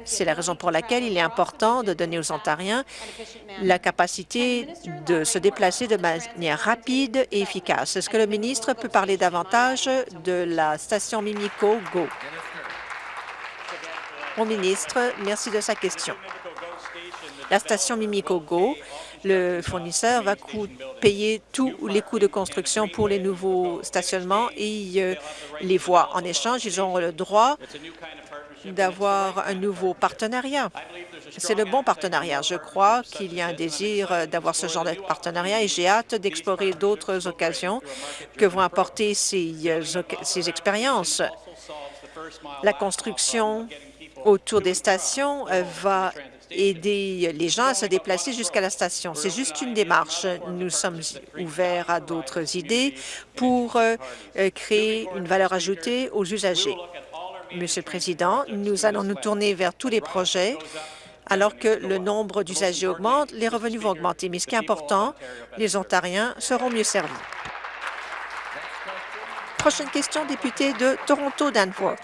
C'est la raison pour laquelle il est important de donner aux Ontariens la capacité de se déplacer de manière rapide et efficace. Est-ce que le ministre peut parler davantage de la station Mimico Go? Mon ministre, merci de sa question. La station Mimico Go le fournisseur va payer tous les coûts de construction pour les nouveaux stationnements et euh, les voies. En échange, ils auront le droit d'avoir un nouveau partenariat. C'est le bon partenariat. Je crois qu'il y a un désir d'avoir ce genre de partenariat et j'ai hâte d'explorer d'autres occasions que vont apporter ces, euh, ces expériences. La construction autour des stations euh, va aider les gens à se déplacer jusqu'à la station. C'est juste une démarche. Nous sommes ouverts à d'autres idées pour euh, créer une valeur ajoutée aux usagers. Monsieur le Président, nous allons nous tourner vers tous les projets alors que le nombre d'usagers augmente, les revenus vont augmenter. Mais ce qui est important, les Ontariens seront mieux servis. Prochaine question, député de Toronto-Danforth.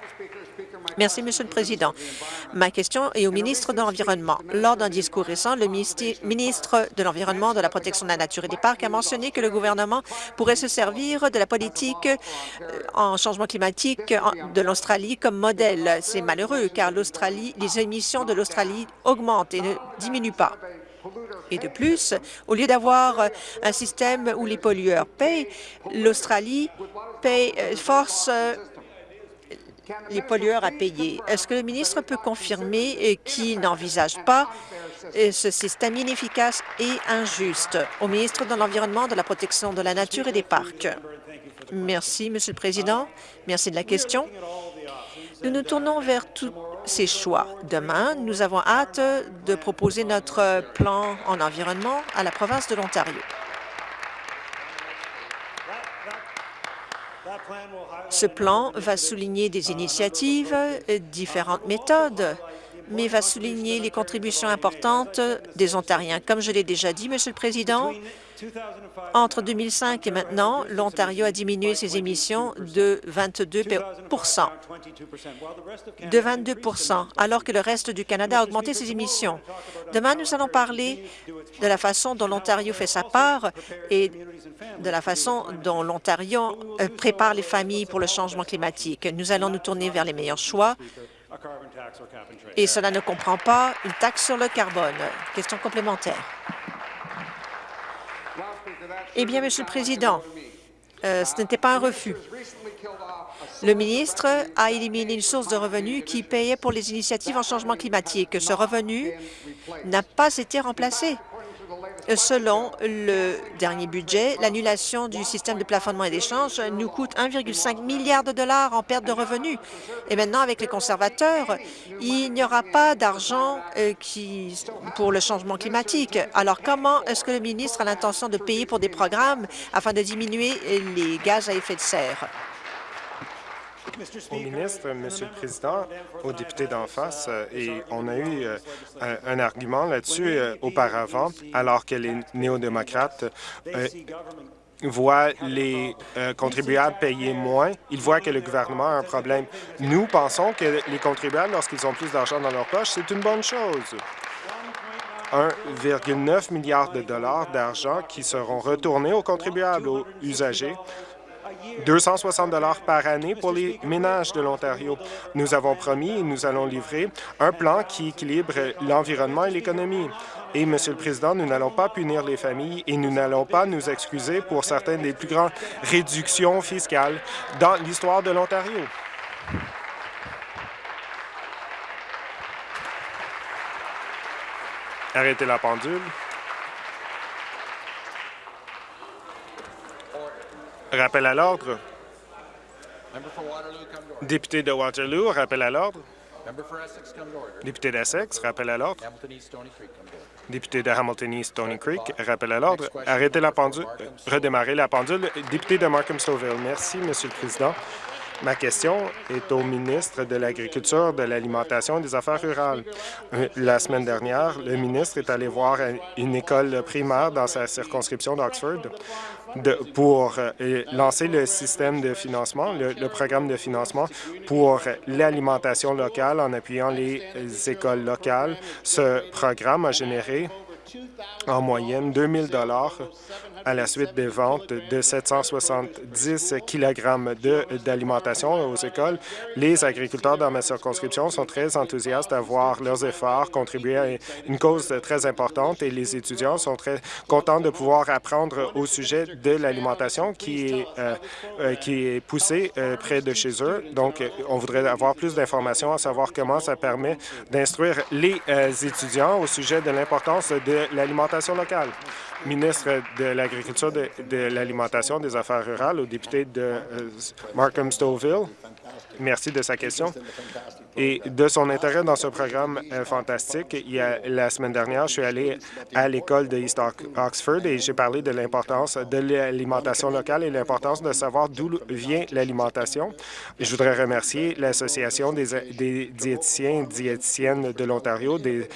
Merci, Monsieur le Président. Ma question est au ministre de l'Environnement. Lors d'un discours récent, le ministre de l'Environnement, de la protection de la nature et des parcs a mentionné que le gouvernement pourrait se servir de la politique euh, en changement climatique de l'Australie comme modèle. C'est malheureux car les émissions de l'Australie augmentent et ne diminuent pas. Et de plus, au lieu d'avoir un système où les pollueurs payent, l'Australie euh, force euh, les pollueurs à payer. Est-ce que le ministre peut confirmer euh, qu'il n'envisage pas euh, ce système inefficace et injuste? Au ministre de l'Environnement, de la protection de la nature et des parcs? Merci, Monsieur le Président. Merci de la question. Nous nous tournons vers tous ces choix. Demain, nous avons hâte de proposer notre plan en environnement à la province de l'Ontario. Ce plan va souligner des initiatives, différentes méthodes, mais va souligner les contributions importantes des Ontariens. Comme je l'ai déjà dit, Monsieur le Président, entre 2005 et maintenant, l'Ontario a diminué ses émissions de 22 de 22% alors que le reste du Canada a augmenté ses émissions. Demain, nous allons parler de la façon dont l'Ontario fait sa part et de la façon dont l'Ontario euh, prépare les familles pour le changement climatique. Nous allons nous tourner vers les meilleurs choix et cela ne comprend pas une taxe sur le carbone. Question complémentaire. Eh bien, Monsieur le Président, euh, ce n'était pas un refus. Le ministre a éliminé une source de revenus qui payait pour les initiatives en changement climatique. Ce revenu n'a pas été remplacé. Selon le dernier budget, l'annulation du système de plafonnement et d'échange nous coûte 1,5 milliard de dollars en perte de revenus. Et maintenant, avec les conservateurs, il n'y aura pas d'argent euh, pour le changement climatique. Alors, comment est-ce que le ministre a l'intention de payer pour des programmes afin de diminuer les gaz à effet de serre? Au ministre, Monsieur le Président, aux députés d'en face, euh, et on a eu euh, un, argument là-dessus euh, auparavant, alors que les néo-démocrates voient les contribuables payer moins, ils voient que le gouvernement a un problème. Nous pensons que les contribuables, lorsqu'ils ont plus d'argent dans leur poche, c'est une bonne chose. 1,9 milliard de dollars d'argent qui seront retournés aux contribuables, aux usagers, 260 dollars par année pour les ménages de l'Ontario. Nous avons promis et nous allons livrer un plan qui équilibre l'environnement et l'économie. Et, Monsieur le Président, nous n'allons pas punir les familles et nous n'allons pas nous excuser pour certaines des plus grandes réductions fiscales dans l'histoire de l'Ontario. Arrêtez la pendule. Rappel à l'ordre. Député de Waterloo, rappel à l'ordre. Député d'Essex, rappel à l'ordre. Député de Hamilton East Stony Creek, rappel à l'ordre. Arrêtez la pendule. Redémarrer la pendule. Député de Markham-Stouffville. Merci, Monsieur le Président. Ma question est au ministre de l'Agriculture, de l'Alimentation et des Affaires rurales. Euh, la semaine dernière, le ministre est allé voir une école primaire dans sa circonscription d'Oxford pour euh, lancer le système de financement, le, programme de financement pour l'alimentation locale en appuyant les écoles locales. Ce programme a généré en moyenne 2 000 à la suite des ventes de 770 kg d'alimentation aux écoles. Les agriculteurs dans ma circonscription sont très enthousiastes à voir leurs efforts contribuer à une cause très importante et les étudiants sont très contents de pouvoir apprendre au sujet de l'alimentation qui est, euh, euh, qui est poussée euh, près de chez eux. Donc, on voudrait avoir plus d'informations à savoir comment ça permet d'instruire les étudiants au sujet de l'importance de l'alimentation locale. Ministre de l'Agriculture, de, l'Alimentation, des Affaires rurales, au député de Markham-Stouffville. Merci de sa question et de son intérêt dans ce programme euh, fantastique. La semaine dernière, je suis allé à l'école de East Oxford et j'ai parlé de l'importance de l'alimentation locale et l'importance de savoir d'où vient l'alimentation. Je voudrais remercier l'Association des, des diététiciens et diététiciennes de l'Ontario, des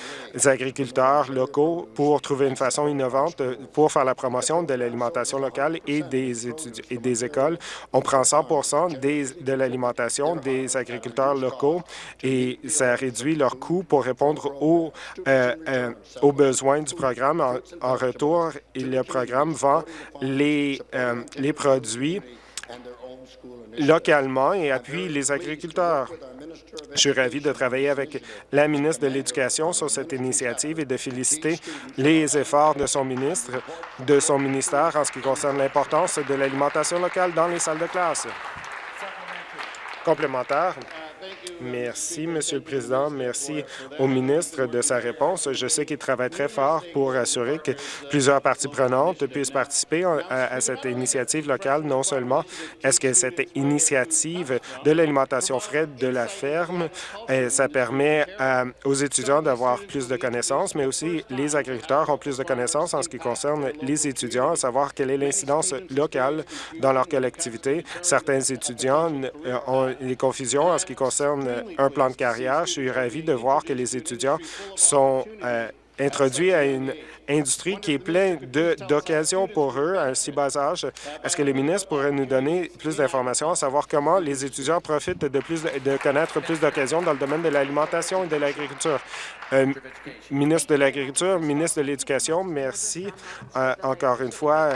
agriculteurs locaux pour trouver une façon innovante pour faire la promotion de l'alimentation locale et des, et des écoles. On prend 100 des, de l'alimentation des agriculteurs locaux et ça réduit leurs coûts pour répondre aux, euh, euh, besoins du programme. En, retour, le programme vend les, euh, les produits localement et appuie les agriculteurs. Je suis ravi de travailler avec la ministre de l'Éducation sur cette initiative et de féliciter les efforts de son ministre, de son ministère en ce qui concerne l'importance de l'alimentation locale dans les salles de classe. Complémentaire. Merci, Monsieur le Président. Merci au ministre de sa réponse. Je sais qu'il travaille très fort pour assurer que plusieurs parties prenantes puissent participer à, cette initiative locale. Non seulement est-ce que cette initiative de l'alimentation frais de la ferme, euh, ça permet aux étudiants d'avoir plus de connaissances, mais aussi les agriculteurs ont plus de connaissances en ce qui concerne les étudiants, à savoir quelle est l'incidence locale dans leur collectivité. Certains étudiants euh, ont des confusions en ce qui concerne un plan de carrière. Je suis ravi de voir que les étudiants sont euh, introduits à une industrie qui est pleine d'occasions pour eux à un si bas âge. Est-ce que le ministre pourrait nous donner plus d'informations à savoir comment les étudiants profitent de, plus de, connaître plus d'occasions dans le domaine de l'alimentation et de l'agriculture? Euh, ministre de l'Agriculture, ministre de l'Éducation, merci euh, encore une fois.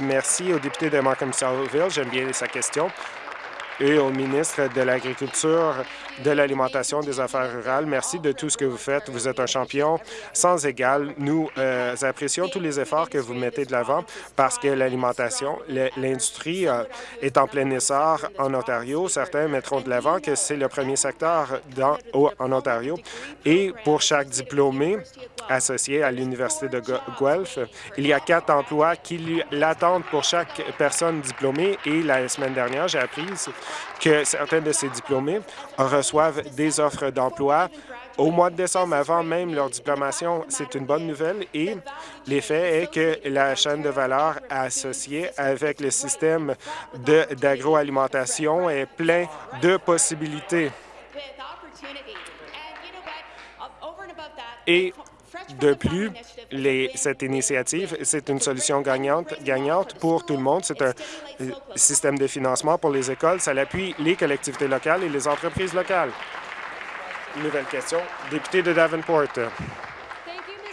merci au député de Markham-Stouffville. J'aime bien sa question et au ministre de l'Agriculture, de l'Alimentation, des Affaires rurales. Merci de tout ce que vous faites. Vous êtes un champion sans égal. Nous euh, apprécions tous les efforts que vous mettez de l'avant parce que l'alimentation, l'industrie euh, est en plein essor en Ontario. Certains mettront de l'avant que c'est le premier secteur en Ontario. Et pour chaque diplômé associé à l'Université de Guelph, il y a quatre emplois qui l'attendent pour chaque personne diplômée. Et la semaine dernière, j'ai appris que certains de ces diplômés reçoivent des offres d'emploi au mois de décembre, avant même leur diplomation. C'est une bonne nouvelle et l'effet est que la chaîne de valeur associée avec le système d'agroalimentation est plein de possibilités. Et de plus, cette initiative, c'est une solution gagnante, pour tout le monde. C'est un euh, système de financement pour les écoles. Ça appuie les collectivités locales et les entreprises locales. Nouvelle question. Député de Davenport.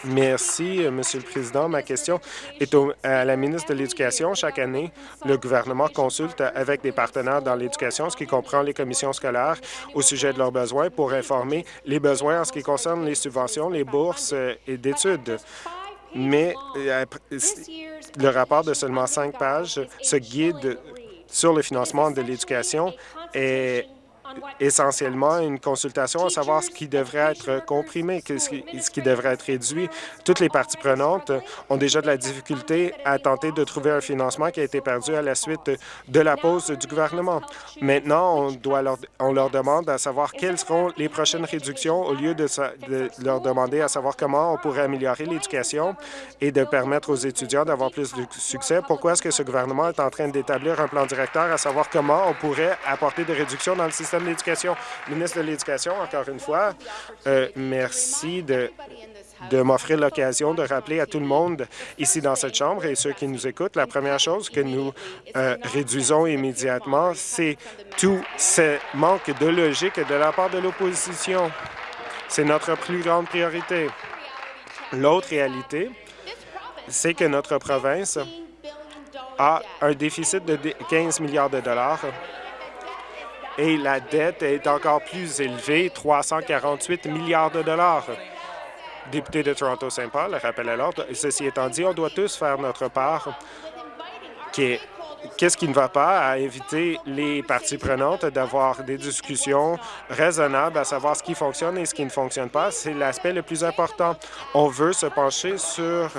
Merci, euh, Monsieur le Président. Ma question est à la ministre de l'Éducation. Chaque année, le gouvernement consulte avec des partenaires dans l'éducation, ce qui comprend les commissions scolaires, au sujet de leurs besoins pour informer les besoins en ce qui concerne les subventions, les bourses euh, et d'études. Mais euh, le rapport de seulement cinq pages, ce guide sur le financement de l'éducation est essentiellement une consultation à savoir ce qui devrait être comprimé, ce qui devrait être réduit. Toutes les parties prenantes ont déjà de la difficulté à tenter de trouver un financement qui a été perdu à la suite de la pause du gouvernement. Maintenant, on, leur, demande à savoir quelles seront les prochaines réductions au lieu de leur demander à savoir comment on pourrait améliorer l'éducation et de permettre aux étudiants d'avoir plus de succès. Pourquoi est-ce que ce gouvernement est en train d'établir un plan directeur à savoir comment on pourrait apporter des réductions dans le système de l'Éducation. Ministre de l'Éducation, encore une fois, euh, merci de, de m'offrir l'occasion de rappeler à tout le monde ici dans cette Chambre et ceux qui nous écoutent, la première chose que nous euh, réduisons immédiatement, c'est tout ce manque de logique de la part de l'opposition. C'est notre plus grande priorité. L'autre réalité, c'est que notre province a un déficit de 15 milliards de dollars et la dette est encore plus élevée, 348 milliards de dollars. Député de Toronto-Saint-Paul, rappel à l'ordre. Ceci étant dit, on doit tous faire notre part. Qu'est-ce qui ne va pas à inviter les parties prenantes d'avoir des discussions raisonnables à savoir ce qui fonctionne et ce qui ne fonctionne pas? C'est l'aspect le plus important. On veut se pencher sur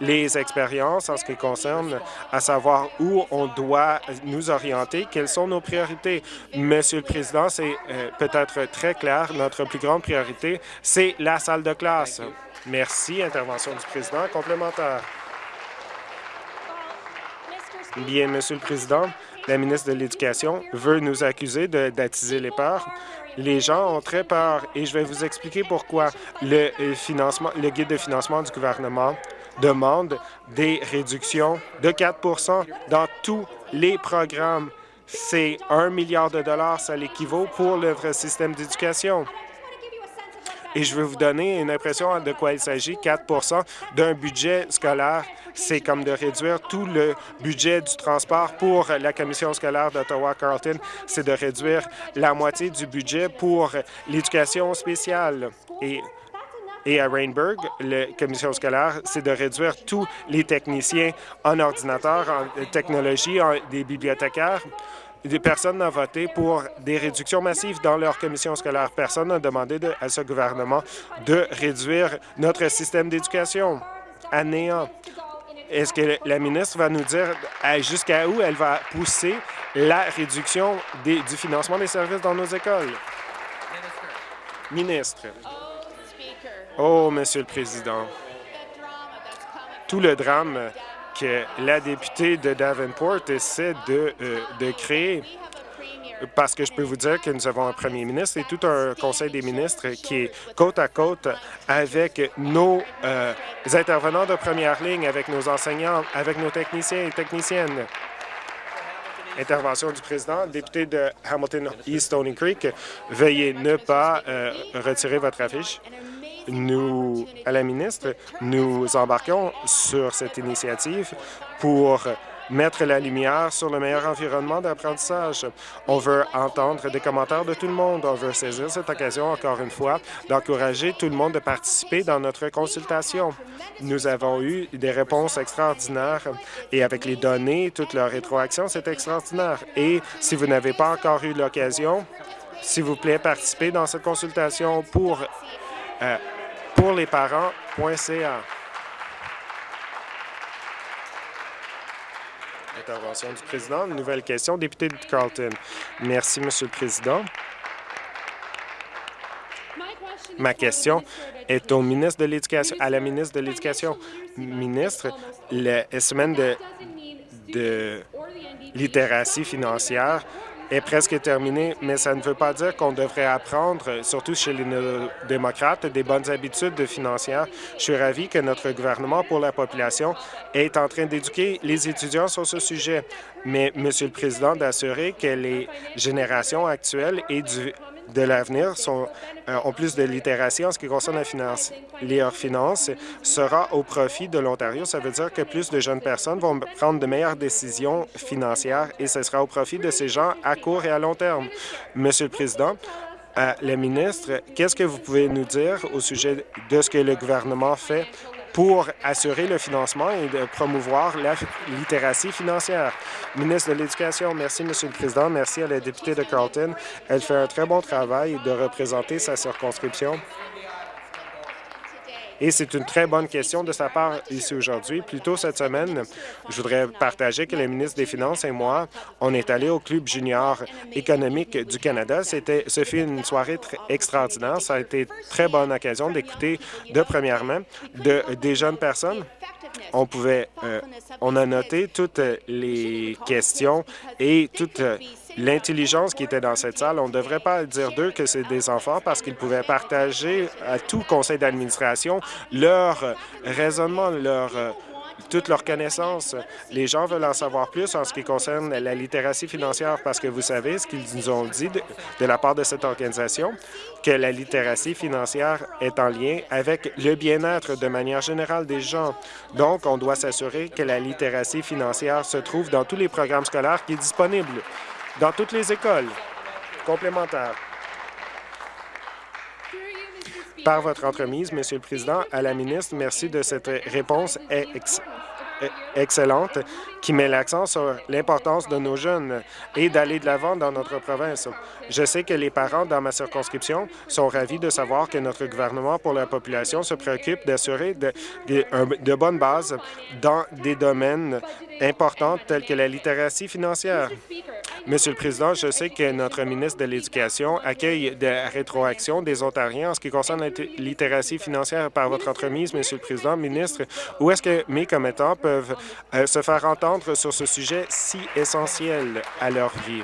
les expériences en ce qui concerne à savoir où on doit nous orienter, quelles sont nos priorités. Monsieur le Président, c'est euh, peut-être très clair, notre plus grande priorité, c'est la salle de classe. Merci. Intervention du président. Complémentaire. Bien, Monsieur le Président, la ministre de l'Éducation veut nous accuser d'attiser les peurs. Les gens ont très peur et je vais vous expliquer pourquoi le, euh, financement, le guide de financement du gouvernement demande des réductions de 4 dans tous les programmes. C'est un milliard de dollars, ça l'équivaut pour le système d'éducation. Et je vais vous donner une impression de quoi il s'agit. 4 d'un budget scolaire, c'est comme de réduire tout le budget du transport pour la commission scolaire d'Ottawa-Carleton. C'est de réduire la moitié du budget pour l'éducation spéciale. Et à Rainburg, la commission scolaire, c'est de réduire tous les techniciens en ordinateur, en technologie, des bibliothécaires. Des personnes voté pour des réductions massives dans leur commission scolaire. Personne n'a demandé à ce gouvernement de réduire notre système d'éducation à néant. Est-ce que la ministre va nous dire jusqu'à où elle va pousser la réduction du financement des services dans nos écoles? Ministre. Oh, Monsieur le Président, tout le drame que la députée de Davenport essaie de, euh, de créer, parce que je peux vous dire que nous avons un premier ministre et tout un conseil des ministres qui est côte à côte avec nos euh, intervenants de première ligne, avec nos enseignants, avec nos techniciens et techniciennes. Intervention du président. Député de Hamilton East Stony Creek, veuillez ne pas euh, retirer votre affiche nous, à la ministre, nous embarquons sur cette initiative pour mettre la lumière sur le meilleur environnement d'apprentissage. On veut entendre des commentaires de tout le monde. On veut saisir cette occasion, encore une fois, d'encourager tout le monde de participer dans notre consultation. Nous avons eu des réponses extraordinaires et avec les données, toute leur rétroaction, c'est extraordinaire. Et si vous n'avez pas encore eu l'occasion, s'il vous plaît, participez dans cette consultation pour euh, pour les parents.ca. Intervention du président. Une nouvelle question. Député de Carlton. Merci, Monsieur le Président. Ma question est au ministre de l'Éducation, à la ministre de l'Éducation. Ministre, la semaine de, de littératie financière est presque terminée, mais ça ne veut pas dire qu'on devrait apprendre, surtout chez les démocrates, des bonnes habitudes financières. Je suis ravi que notre gouvernement pour la population est en train d'éduquer les étudiants sur ce sujet. Mais, Monsieur le Président, d'assurer que les générations actuelles aient du de l'avenir ont plus de littératie en ce qui concerne la finance. Les finances sera au profit de l'Ontario. Ça veut dire que plus de jeunes personnes vont prendre de meilleures décisions financières et ce sera au profit de ces gens à court et à long terme. Monsieur le Président, à la ministre, qu'est-ce que vous pouvez nous dire au sujet de ce que le gouvernement fait pour assurer le financement et de promouvoir la littératie financière. Ministre de l'Éducation, merci, Monsieur le Président. Merci à la députée de Carlton. Elle fait un très bon travail de représenter sa circonscription et c'est une très bonne question de sa part ici aujourd'hui. Plus tôt cette semaine, je voudrais partager que le ministre des Finances et moi, on est allé au Club junior économique du Canada. C'était, ce fut une soirée extraordinaire. Ça a été une très bonne occasion d'écouter de première main de, des jeunes personnes on pouvait, euh, on a noté toutes les questions et toute l'intelligence qui était dans cette salle. On ne devrait pas dire d'eux que c'est des enfants parce qu'ils pouvaient partager à tout conseil d'administration leur raisonnement, leur euh, toutes leurs connaissances. Les gens veulent en savoir plus en ce qui concerne la littératie financière parce que vous savez ce qu'ils nous ont dit de, de, la part de cette organisation, que la littératie financière est en lien avec le bien-être de manière générale des gens. Donc, on doit s'assurer que la littératie financière se trouve dans tous les programmes scolaires qui sont disponibles dans toutes les écoles complémentaires. Par votre entremise, Monsieur le Président, à la ministre, merci de cette réponse excellente qui met l'accent sur l'importance de nos jeunes et d'aller de l'avant dans notre province. Je sais que les parents dans ma circonscription sont ravis de savoir que notre gouvernement pour la population se préoccupe d'assurer de, de, de, bonnes bases dans des domaines importants tels que la littératie financière. Monsieur le Président, je sais que notre ministre de l'Éducation accueille des rétroactions des Ontariens en ce qui concerne la littératie financière par votre entremise, Monsieur le Président. Ministre, où est-ce que mes commettants peuvent euh, se faire entendre sur ce sujet si essentiel à leur vie?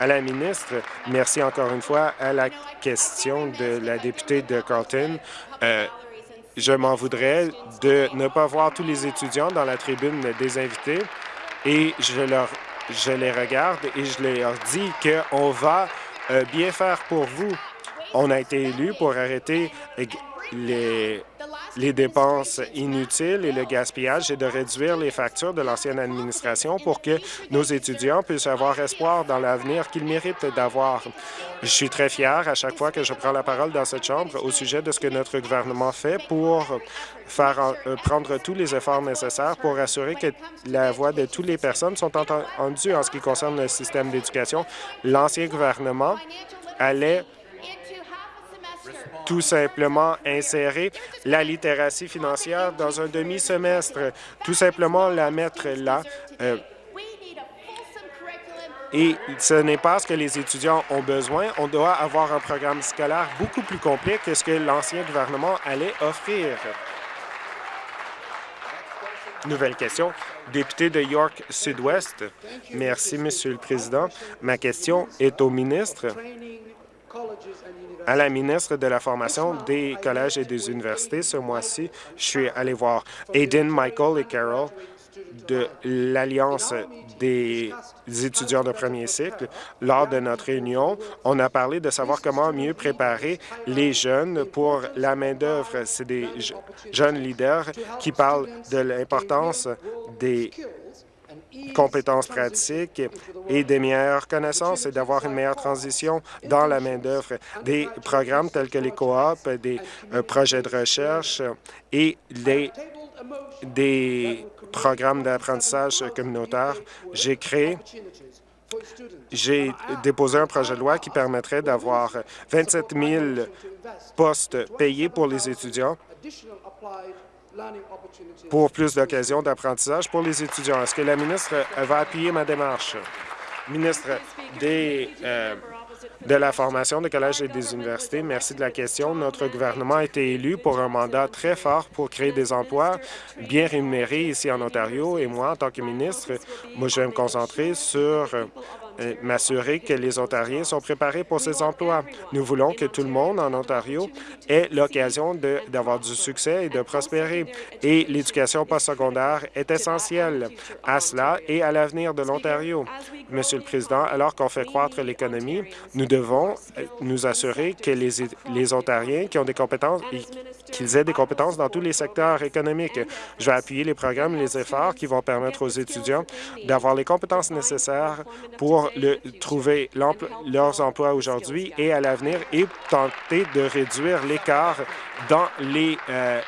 À la ministre, merci encore une fois à la question de la députée de Carlton. Euh, je m'en voudrais de ne pas voir tous les étudiants dans la tribune des invités et je les regarde et je leur dis qu'on va euh, bien faire pour vous. On a été élus pour arrêter les, les dépenses inutiles et le gaspillage et de réduire les factures de l'ancienne administration pour que nos étudiants puissent avoir espoir dans l'avenir qu'ils méritent d'avoir. Je suis très fier à chaque fois que je prends la parole dans cette Chambre au sujet de ce que notre gouvernement fait pour faire euh, prendre tous les efforts nécessaires pour assurer que la voix de toutes les personnes sont entendues en ce qui concerne le système d'éducation. L'ancien gouvernement allait tout simplement insérer la littératie financière dans un demi-semestre, tout simplement la mettre là. Euh, et ce n'est pas ce que les étudiants ont besoin. On doit avoir un programme scolaire beaucoup plus complet que ce que l'ancien gouvernement allait offrir. Nouvelle question. Député de York Sud-Ouest. Merci, Monsieur le Président. Ma question est au ministre à la ministre de la Formation des collèges et des universités. Ce mois-ci, je suis allé voir Aiden, Michael et Carol de l'Alliance des étudiants de premier cycle. Lors de notre réunion, on a parlé de savoir comment mieux préparer les jeunes pour la main-d'œuvre. C'est des jeunes leaders qui parlent de l'importance des compétences pratiques et des meilleures connaissances et d'avoir une meilleure transition dans la main-d'œuvre. Des programmes tels que les coops, des euh, projets de recherche et les, des programmes d'apprentissage communautaire. J'ai créé j'ai déposé un projet de loi qui permettrait d'avoir 27 000 postes payés pour les étudiants pour plus d'occasions d'apprentissage pour les étudiants. Est-ce que la ministre va appuyer ma démarche? Ministre des, euh, de la formation des collèges et des universités, merci de la question. Notre gouvernement a été élu pour un mandat très fort pour créer des emplois bien rémunérés ici en Ontario et moi, en tant que ministre, moi, je vais me concentrer sur euh, m'assurer que les Ontariens sont préparés pour ces emplois. Nous voulons que tout le monde en Ontario ait l'occasion d'avoir du succès et de prospérer. Et l'éducation postsecondaire est essentielle à cela et à l'avenir de l'Ontario. Monsieur le Président, alors qu'on fait croître l'économie, nous devons euh, nous assurer que les, les Ontariens qui ont des compétences, qu'ils aient des compétences dans tous les secteurs économiques. Je vais appuyer les programmes et les efforts qui vont permettre aux étudiants d'avoir les compétences nécessaires pour trouver leurs emplois aujourd'hui et à l'avenir et tenter de réduire l'écart euh,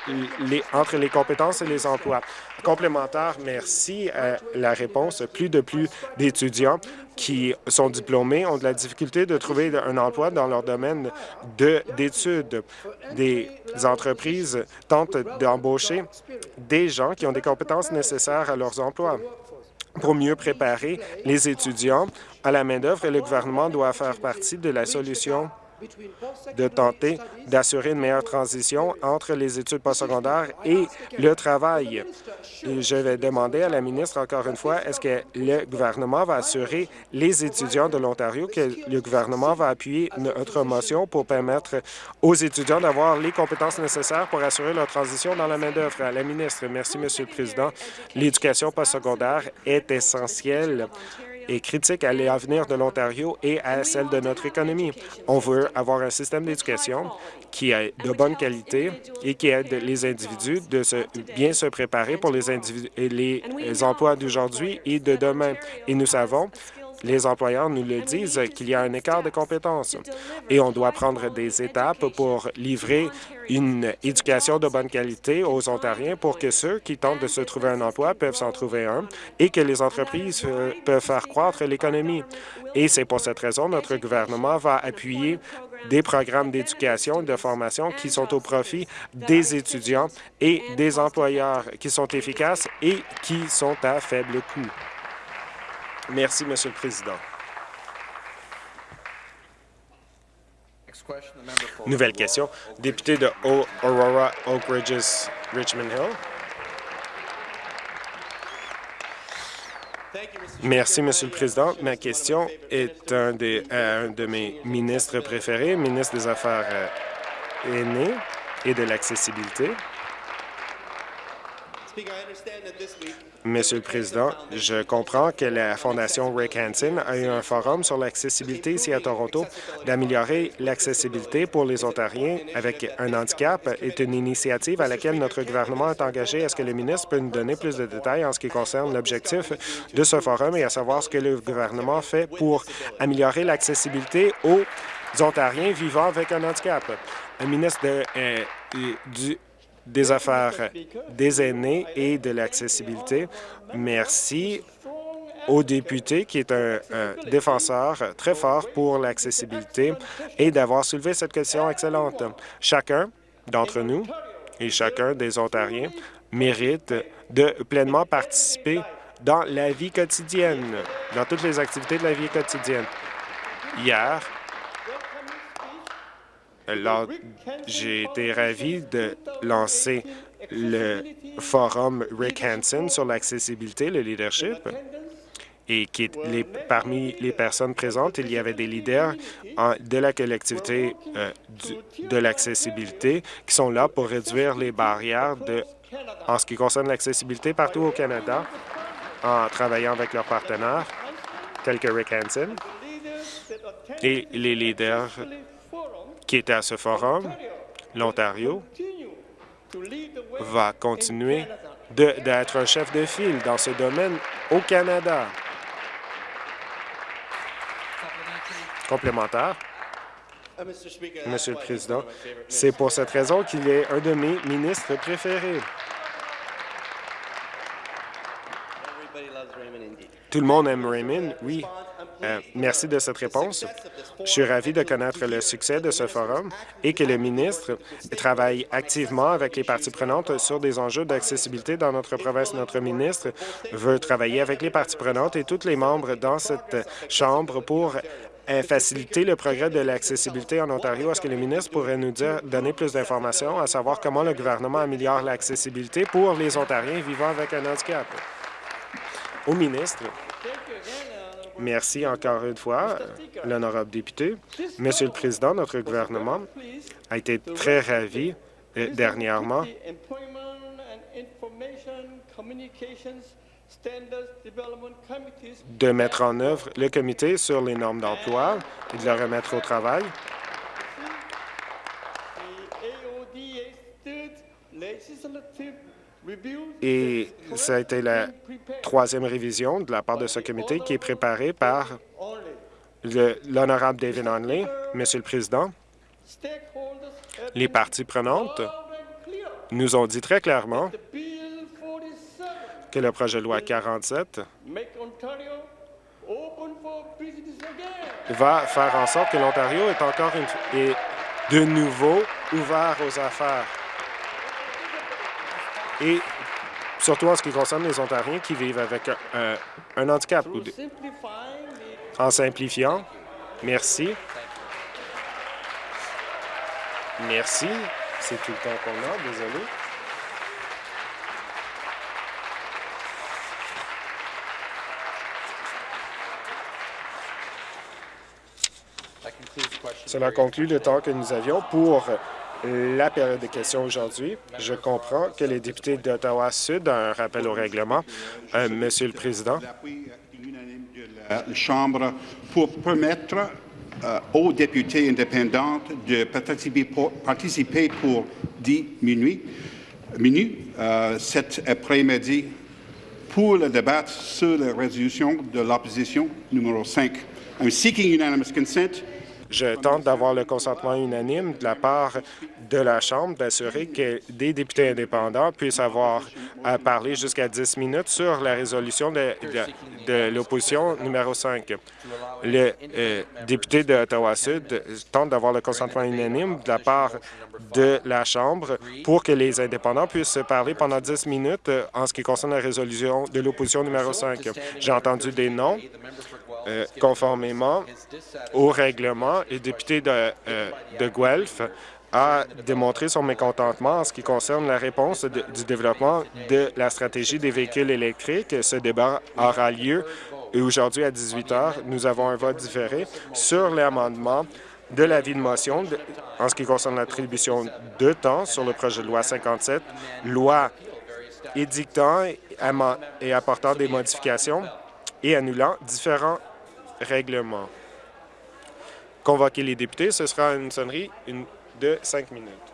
entre les compétences et les emplois. Complémentaire, merci à la réponse. Plus de plus d'étudiants qui sont diplômés ont de la difficulté de trouver un emploi dans leur domaine d'études. Des entreprises tentent d'embaucher des gens qui ont des compétences nécessaires à leurs emplois pour mieux préparer les étudiants à la main-d'œuvre et le gouvernement doit faire partie de la solution de tenter d'assurer une meilleure transition entre les études postsecondaires et le travail. je vais demander à la ministre encore une fois, est-ce que le gouvernement va assurer les étudiants de l'Ontario que le gouvernement va appuyer notre motion pour permettre aux étudiants d'avoir les compétences nécessaires pour assurer leur transition dans la main-d'œuvre? À la ministre, merci, Monsieur le Président. L'éducation postsecondaire est essentielle et critique à l'avenir de l'Ontario et à celle de notre économie. On veut avoir un système d'éducation qui est de bonne qualité et qui aide les individus de se, bien se préparer pour les emplois d'aujourd'hui et de demain. Et nous savons les employeurs nous le disent qu'il y a un écart de compétences et on doit prendre des étapes pour livrer une éducation de bonne qualité aux Ontariens pour que ceux qui tentent de se trouver un emploi peuvent s'en trouver un et que les entreprises euh, peuvent faire croître l'économie. Et c'est pour cette raison que notre gouvernement va appuyer des programmes d'éducation et de formation qui sont au profit des étudiants et des employeurs, qui sont efficaces et qui sont à faible coût. Merci, Monsieur le Président. Nouvelle question. Député de Aurora Oak Ridges, Richmond Hill. Merci, Monsieur le Président. Ma question est un, des, un de mes ministres préférés, ministre des Affaires euh, aînées et de l'accessibilité. Monsieur le Président, je comprends que la Fondation Rick Hansen a eu un forum sur l'accessibilité ici à Toronto. D'améliorer l'accessibilité pour les Ontariens avec un handicap est une initiative à laquelle notre gouvernement est engagé. Est-ce que le ministre peut nous donner plus de détails en ce qui concerne l'objectif de ce forum et à savoir ce que le gouvernement fait pour améliorer l'accessibilité aux Ontariens vivant avec un handicap? Un ministre de, euh, du des affaires des aînés et de l'accessibilité. Merci au député qui est un, défenseur très fort pour l'accessibilité et d'avoir soulevé cette question excellente. Chacun d'entre nous et chacun des Ontariens mérite de pleinement participer dans la vie quotidienne, dans toutes les activités de la vie quotidienne. Hier, j'ai été ravi de lancer le forum Rick Hansen sur l'accessibilité, le leadership, et qui les, parmi les personnes présentes, il y avait des leaders de la collectivité euh, de l'accessibilité qui sont là pour réduire les barrières en ce qui concerne l'accessibilité partout au Canada en travaillant avec leurs partenaires, tels que Rick Hansen, et les leaders qui était à ce forum, l'Ontario va continuer d'être un chef de file dans ce domaine au Canada. Complémentaire. Monsieur le Président, c'est pour cette raison qu'il est un de mes ministres préférés. Tout le monde aime Raymond, oui. Euh, merci de cette réponse. Je suis ravi de connaître le succès de ce forum et que le ministre travaille activement avec les parties prenantes sur des enjeux d'accessibilité dans notre province. Notre ministre veut travailler avec les parties prenantes et tous les membres dans cette Chambre pour euh, faciliter le progrès de l'accessibilité en Ontario. Est-ce que le ministre pourrait nous donner plus d'informations à savoir comment le gouvernement améliore l'accessibilité pour les Ontariens vivant avec un handicap? Au ministre, Merci encore une fois, l'honorable député. Monsieur le Président, notre gouvernement a été très ravi euh, dernièrement de mettre en œuvre le comité sur les normes d'emploi et de le remettre au travail. Et ça a été la troisième révision de la part de ce comité qui est préparée par l'honorable David Onley. Monsieur le Président, les parties prenantes nous ont dit très clairement que le projet de loi 47 va faire en sorte que l'Ontario est encore de nouveau ouvert aux affaires. Et surtout en ce qui concerne les Ontariens qui vivent avec un, un handicap. En simplifiant, merci. Merci. C'est tout le temps qu'on a, désolé. Cela conclut le temps que nous avions pour la période de questions aujourd'hui. Je comprends que les députés d'Ottawa-Sud ont un rappel au règlement. Euh, Monsieur le Président. La Chambre pour permettre euh, aux députés indépendants de participer pour, participer pour 10 minutes, minutes euh, cet après-midi pour le débat sur la résolution de l'opposition numéro 5. I'm seeking unanimous consent je tente d'avoir le consentement unanime de la part de la Chambre d'assurer que des députés indépendants puissent avoir à parler jusqu'à 10 minutes sur la résolution de, l'opposition numéro 5. Le euh, député d'Ottawa-Sud tente d'avoir le consentement unanime de la part de la Chambre pour que les indépendants puissent parler pendant 10 minutes en ce qui concerne la résolution de l'opposition numéro 5. J'ai entendu des noms euh, conformément au règlement, le député de, euh, de Guelph a démontré son mécontentement en ce qui concerne la réponse du développement de la stratégie des véhicules électriques. Ce débat aura lieu aujourd'hui à 18 heures. Nous avons un vote différé sur l'amendement de l'avis de motion en ce qui concerne l'attribution de temps sur le projet de loi 57, loi édictant et apportant des modifications et annulant différents règlement. Convoquer les députés, ce sera une sonnerie de cinq minutes.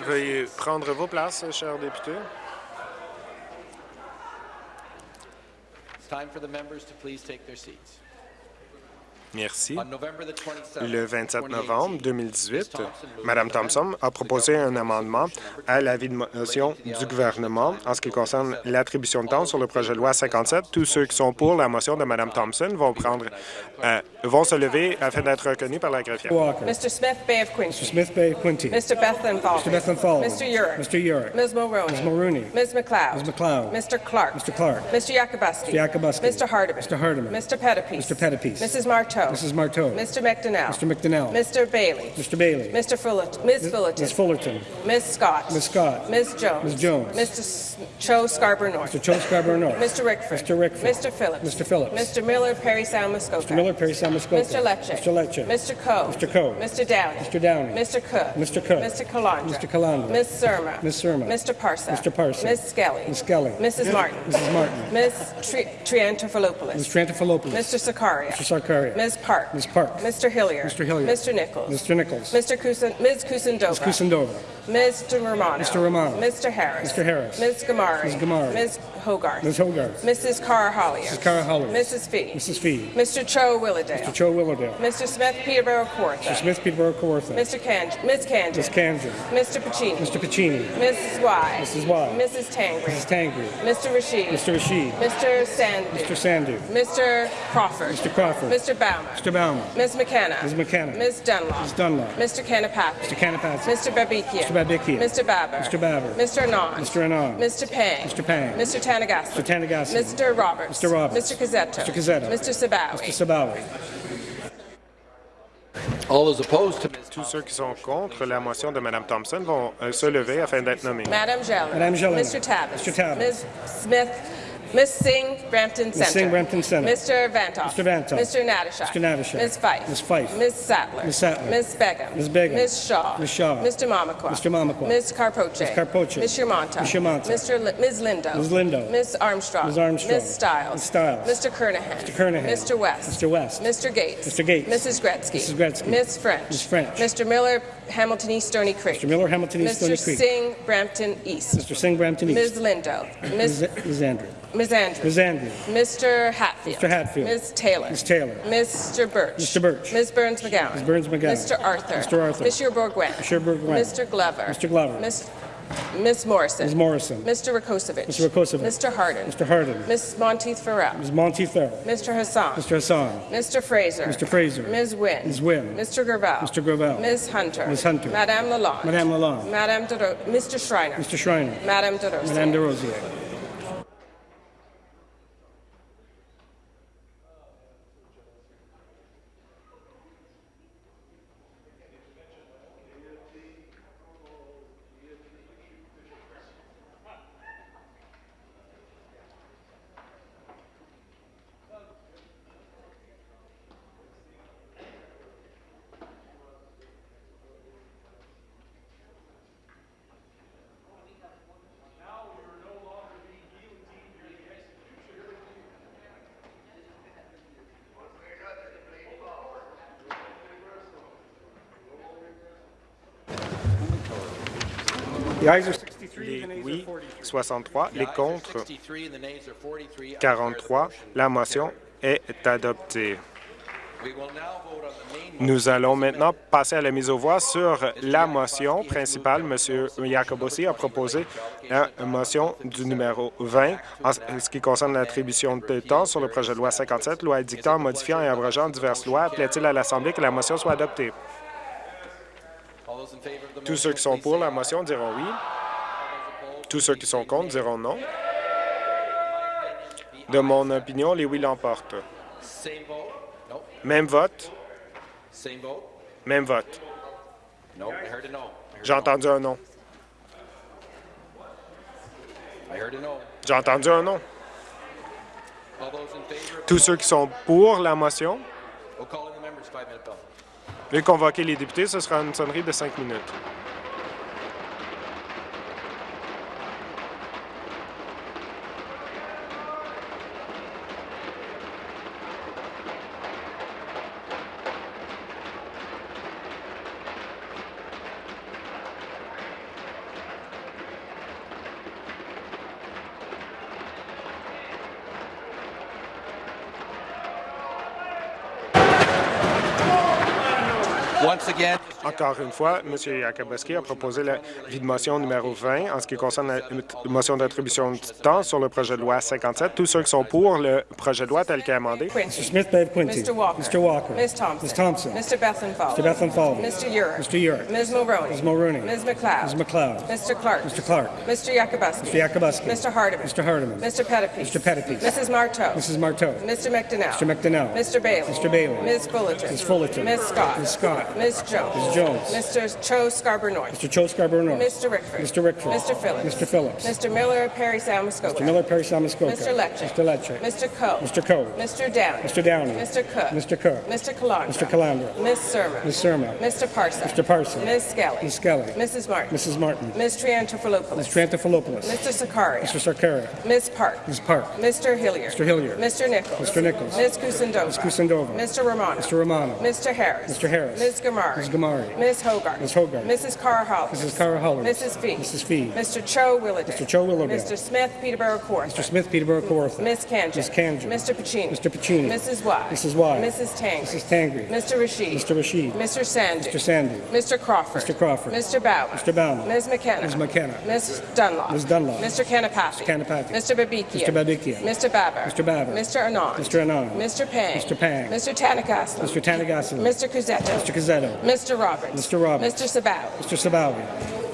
Veuillez prendre vos places, chers députés. It's time for the members to please take their seats. Merci. On November the 27th, Le 27 2018, novembre 2018, Mme Thompson a proposé un amendement à l'avis de motion du gouvernement en ce qui concerne l'attribution de temps sur le projet de loi 57. Tous ceux qui sont pour la motion de Mme Thompson vont prendre, euh, vont se lever afin d'être reconnus par la greffière. Walker. Mr. Smith Bay of Quincy. Mr. Smith Bay Quinty. Mr. Bethlehem Falvey. Mr. Bethlehem Falvey. Mr. Urick. Mr. Urick. Ms. Mulroney. Ms. Mulrooney. Ms. McLeod. Ms. McLeod. Mr. Clark. Mr. Clark. Mr. Yakubuski. Mr. Yakubuski. Mr. Hardeman. Mr. Pettipies. Mrs. Marteau. Mrs. Marteau. Mr. McDonnell. Mr. McDonnell. Mr. Bailey. Mr. Bailey. Mr. Fullerton. Ms. Fullerton. Ms. Fullerton. Ms. Scott. Ms. Scott. Ms. Jones. Ms. Jones. Mr. S- Cho Scarborough North. Mr. Joe Scarborough North. Mr. Rickford. Mr. Rickford. Mr. Phillips. Mr. Phillips. Mr. Miller, Perry Sound, Muskoka. Mr. Miller, Perry Sound, Muskoka. Mr. Lecce. Mr. Lecce. Mr. Coe. Mr. Coe. Mr. Downey. Mr. Downey. Mr. Cook. Mr. Cook. Mr. Calandra. Mr. Calandra. Ms. Surma. Ms. Surma. Mr. Parsa. Mr. Parsa. Ms. Skelly. Ms. Skelly. Mrs. Martin. Mrs. Martin. Ms. Tri- Triantafilopoulos. Ms. Trantafilopoulos. Mr. Sakaria. Mr. Sarkaria. Ms. Park. Ms. Park. Mr. Hillier. Mr. Hillier. Mr. Nichols. Mr. Nichols. Mr. Kusin, Ms. Kusindova. Ms. Kusindova. Mr. Romano. Mr. Romano. Mr. Harris. Mr. Harris. Ms. Gamari. Ms. Gamari. Ms. Hogarth. Ms. Hogarth. Mrs. Cara Hollier. Mrs. Cara Hollier. Mrs. Fee. Mrs. Fee. Mr. Cho Willowdale. Mr. Joe Willowdale. Mr. Smith Peterborough Kawartha. Mr. Smith Peterborough Kawartha. Mr. Kan- Ms. Kanjan. Ms. Kanjan. Mr. Pacini. Mr. Pacini. Mrs. Y. Mrs. Y. Mrs. Tangri. Mrs. Tangri. Mr. Rashid. Mr. Rashid. Mr. Sandu. Mr. Sandu. Mr. Crawford. Mr. Crawford. Mr. Bauman. Mr. Bauman. Ms. McKenna. Ms. McKenna. Ms. Dunlop. Ms. Dunlop. Mr. Kanapathi. Mr. Kanapathi. Mr. Babikian. Mr. Babikian. Mr. Baber. Mr. Baber. Mr. Anand. Mr. Anand. Mr. Pang. Mr. Pang. Mr. Tanagassi. Mr. Tanagassi. Mr. Roberts. Mr. Roberts. Mr. Cazzetto. Mr. Cazzetto. Mr. Sabawi. Mr. Sabawi. All those opposed to Ms. Tous ceux qui sont contre la motion de Mme Thompson vont euh, se lever afin d'être nommés. Madam Jelena. Madame Jelena. Mr. Tavis. Mr. Tavis. Ms. Smith. Ms. Singh, Brampton Center. Singh, Brampton Center. Mr. Vantoff. Mr. Vantoff. Mr. Natashak. Mr. Natashak. Ms. Fife. Ms. Fife. Ms. Sattler. Ms. Sattler. Ms. Begum. Ms. Begum. Ms. Shaw. Ms. Shaw. Mr. Mamakwa. Mr. Mamakwa. Ms. Carpoche. Ms. Carpoche. Ms. Shermanta. Ms. Shermanta. Mr. Li- Ms. Lindo. Ms. Lindo. Ms. Armstrong. Ms. Armstrong. Ms. Stiles. Ms. Stiles. Mr. Kernahan. Mr. Kernahan. Mr. West. Mr. West. Mr. Gates. Mr. Gates. Mrs. Gretzky. Mrs. Gretzky. Ms. French. Ms. French. Mr. Miller, Hamilton East Stony Creek. Mr. Miller, Hamilton East Stony Mr. Singh, Brampton East. Mr. Singh, Brampton East. Ms. Lindo. Ms. Ms. Ms. Andrew. Ms. Andrew. Ms. Andrew. Mr. Hatfield. Mr. Hatfield. Ms. Taylor. Ms. Taylor. Mr. Birch. Mr. Birch. Ms. Burns McGowan. Ms. Burns McGowan. Mr. Arthur. Mr. Arthur. Monsieur Bourgouin. Monsieur Bourgouin. Mr. Glover. Mr. Glover. Ms. Ms. Morrison. Ms. Morrison. Mr. Rakosovic. Mr. Rakosovic. Mr. Hardin. Mr. Hardin. Ms. Monteith Farrell. Ms. Monteith Farrell. Mr. Hassan. Mr. Hassan. Mr. Fraser. Mr. Fraser. Ms. Wynne. Ms. Wynne. Mr. Gravel. Mr. Gravel. Ms. Hunter. Ms. Hunter. Madame Lalonde. Madame Lalonde. Madame De Ro- Mr. Schreiner. Mr. Schreiner. Madame De Rosier. Madame de Les oui, 43. 63, The les contre, 63 and the nays are 43. I declare the 43. motion La motion est adoptée. Nous allons maintenant passer à la mise aux voix sur la motion principale. M. Jacobossi a proposé la motion du numéro 20 en ce qui concerne l'attribution de temps sur le projet de loi 57, loi édictant, modifiant et abrogeant diverses lois. Plaît-il à l'Assemblée que la motion soit adoptée? Tous ceux qui sont pour la motion diront oui. Tous ceux qui sont contre diront non. De mon opinion, les oui l'emportent. Même vote, même vote. J'ai entendu un non. J'ai entendu un non. Tous ceux qui sont pour la motion, Veuillez convoquer les députés. Ce sera une sonnerie de cinq minutes. Encore une fois, M. Yakabaski a proposé la vie de motion numéro 20 en ce qui concerne la motion d'attribution de temps sur le projet de loi 57. Tous ceux qui sont pour le projet de loi tel qu'est amendé. Quincy. Mr. Smith Bay of Quincy. Mr. Walker. Mr. Walker. Ms. Thompson. Ms. Thompson. Mr. Bethlenfalvy. Mr. Bethlenfalvy. Mr. Urick. Mr. Urick. Ms. Mulroney. Ms. Mulroney. Ms. McLeod. Ms. McLeod. Mr. Clark. Mr. Clark. Mr. Yakubuski. Mr. Yakubuski. Mr. Hardeman. Mr. Hardeman. Mr. Pettipies. Mr. Pettipies. Mrs. Marteau. Mrs. Marteau. Mr. McDonnell. Mr. McDonnell. Mr. Bailey. Mr. Bailey. Ms. Fullerton. Ms. Fullerton. Ms. Scott. Ms. Scott. Ms. Jones. Ms. Jones. Mr. Cho Scarborough North. Mr. Cho Scarborough North. Mr. Rickford. Mr. Rickford. Mr. Phillips. Mr. Phillips. Mr. Miller, Perry Salmascoca. Mr. Miller, Perry Samuskoka. Mr. Lecce. Mr. Lecce. Mr. Coe. Mr. Coe. Mr. Downey. Mr. Downey. Mr. Cook. Mr. Cook. Mr. Calandra. Mr. Calandra. Ms. Surma. Ms. Surma. Mr. Parson. Mr. Parson. Ms. Skelly. Ms. Skelly. Mrs. Martin. Mrs. Martin. Ms. Triantafilopoulos. Ms. Trantafilopoulos. Mr. Sakaria. Mr. Sarkaria. Ms. Park. Ms. Park. Mr. Hilliard. Mr. Hilliard. Mr. Nichols. Mr. Nichols. Ms. Kusindova. Ms. Kusindova. Mr. Romano. Mr. Romano. Mr. Harris. Mr. Harris. Ms. Gamari. Ms. Gamari. Ms. Hogarth. Ms. Hogarth. Mrs. Carr Hollis. Mrs. Cara Hollins. Mrs. Fee. Mrs. Fee. Mr. Cho Willowdale. Mr. Cho Willowdale. Mr. Smith, Peterborough Court. Mr. Smith, Peterborough Kawartha. Ms. Kanjan. Ms. Kanjan. Mr. Pacini. Mr. Pacini. Mrs. Y. Mrs. Y. Mrs. Tangri. Mrs. Tangri. Mr. Rashid. Mr. Rashid. Mr. Sandy. Mr. Sandy. Mr. Crawford. Mr. Crawford. Mr. Bauman. Mr. Bauman. Ms. McKenna. Ms. McKenna. Ms. Dunlop. Ms. Dunlop. Mr. Kanapathy. Mr. Kanapathy. Mr. Babikia. Mr. Babikia. Mr. Baber. Mr. Baber. Mr. Anand. Mr. Anand. Mr. Pang. Mr. Pang. Mr. Tanagaslan. Mr. Tanagaslan. Mr. Cusetto. Mr. Cazzetto. Mr. Roberts. Mr. Roberts. Mr. Sabaw. Mr. Sabawi.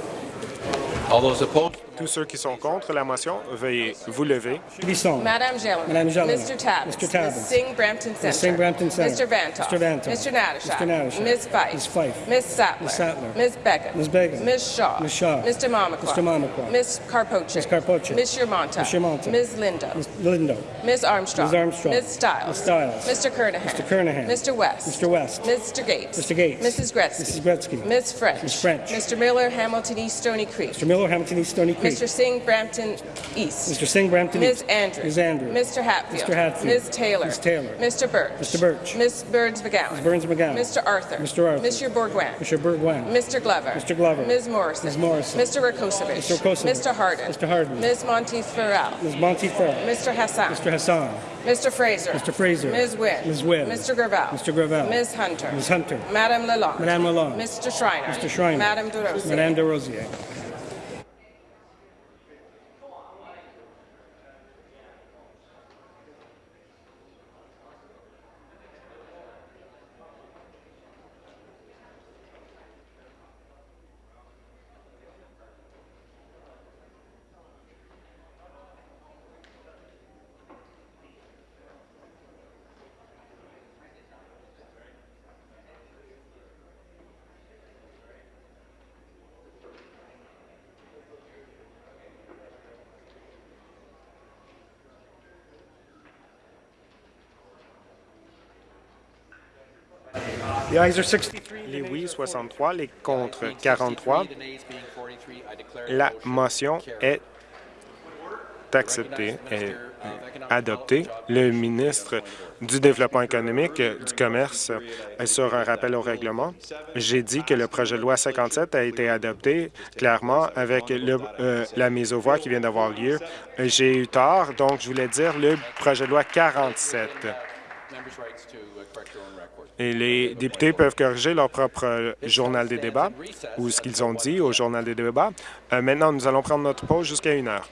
All those opposed, Tous ceux qui sont contre la motion, veuillez vous lever. Bisson. Madame Gelman. Mr. Tabbins. Mr. Tabbins. Ms. Singh Brampton Center. Ms. Singh Brampton Center. Mr. Vantoff. Mr. Vantoff. Mr. Natashak. Mr. Natashak. Ms. Fife. Ms. Fife. Ms. Sattler. Ms. Sattler. Ms. Begum. Ms. Begum. Ms. Shaw. Ms. Shaw. Mr. Mamakwa. Mr. Mamakwa. Ms. Carpoche. Ms. Carpoche. Ms. Shermanta. Ms. Shermanta. Ms. Linda. Ms. Lindo. Ms. Armstrong. Ms. Armstrong. Ms. Stiles. Ms. Stiles. Mr. Kernahan. Mr. Kernahan. Mr. West. Mr. West. Mr. Gates. Mr. Gates. Mrs. Gretzky. Mrs. Gretzky. Ms. French. Ms. French. Mr. Miller, Hamilton East Stony Creek. Mr. Miller, Hamilton East Stony Creek. Mr. Singh, Brampton East. Mr. Singh, Brampton Ms. East. Andrews. Ms. Andrews. Mr. Hatfield. Mr. Hatfield. Ms. Taylor. Ms. Taylor. Mr. Birch. Mr. Birch. Ms. Burns McGowan. Ms. Burns McGowan. Mr. Arthur. Mr. Arthur. Mr. Bourguin. Mr. Bourguin. Mr. Glover. Mr. Glover. Ms. Morrison. Ms. Morrison. Mr. Rakosevich. Mr. Rakosevich. Mr. Harden. Mr. Harden. Ms. Monteith Farrell. Ms. Monty Farrell. Mr. Hassan. Mr. Hassan. Mr. Fraser. Mr. Fraser. Ms. Wynn. Ms. Wynn. Mr. Gravel. Mr. Gravel. Ms. Hunter. Ms. Hunter. Madame Lalonde. Madame Lalonde. Mr. Schreiner. Mr. Schreiner. Madame DeRosier. Madame de Rosier. Les oui, 63, les contre 43. the nays being 43, I declare the La motion est acceptée, est adoptée. Le ministre du Développement économique, du Commerce, euh, sur un rappel au règlement, j'ai dit que le projet de loi 57 a été adopté clairement avec euh, la mise aux voix qui vient d'avoir lieu. J'ai eu tort, donc je voulais dire le projet de loi 47. Et les députés peuvent corriger leur propre euh, journal des débats ou ce qu'ils ont dit au journal des débats. Euh, maintenant, nous allons prendre notre pause jusqu'à une heure.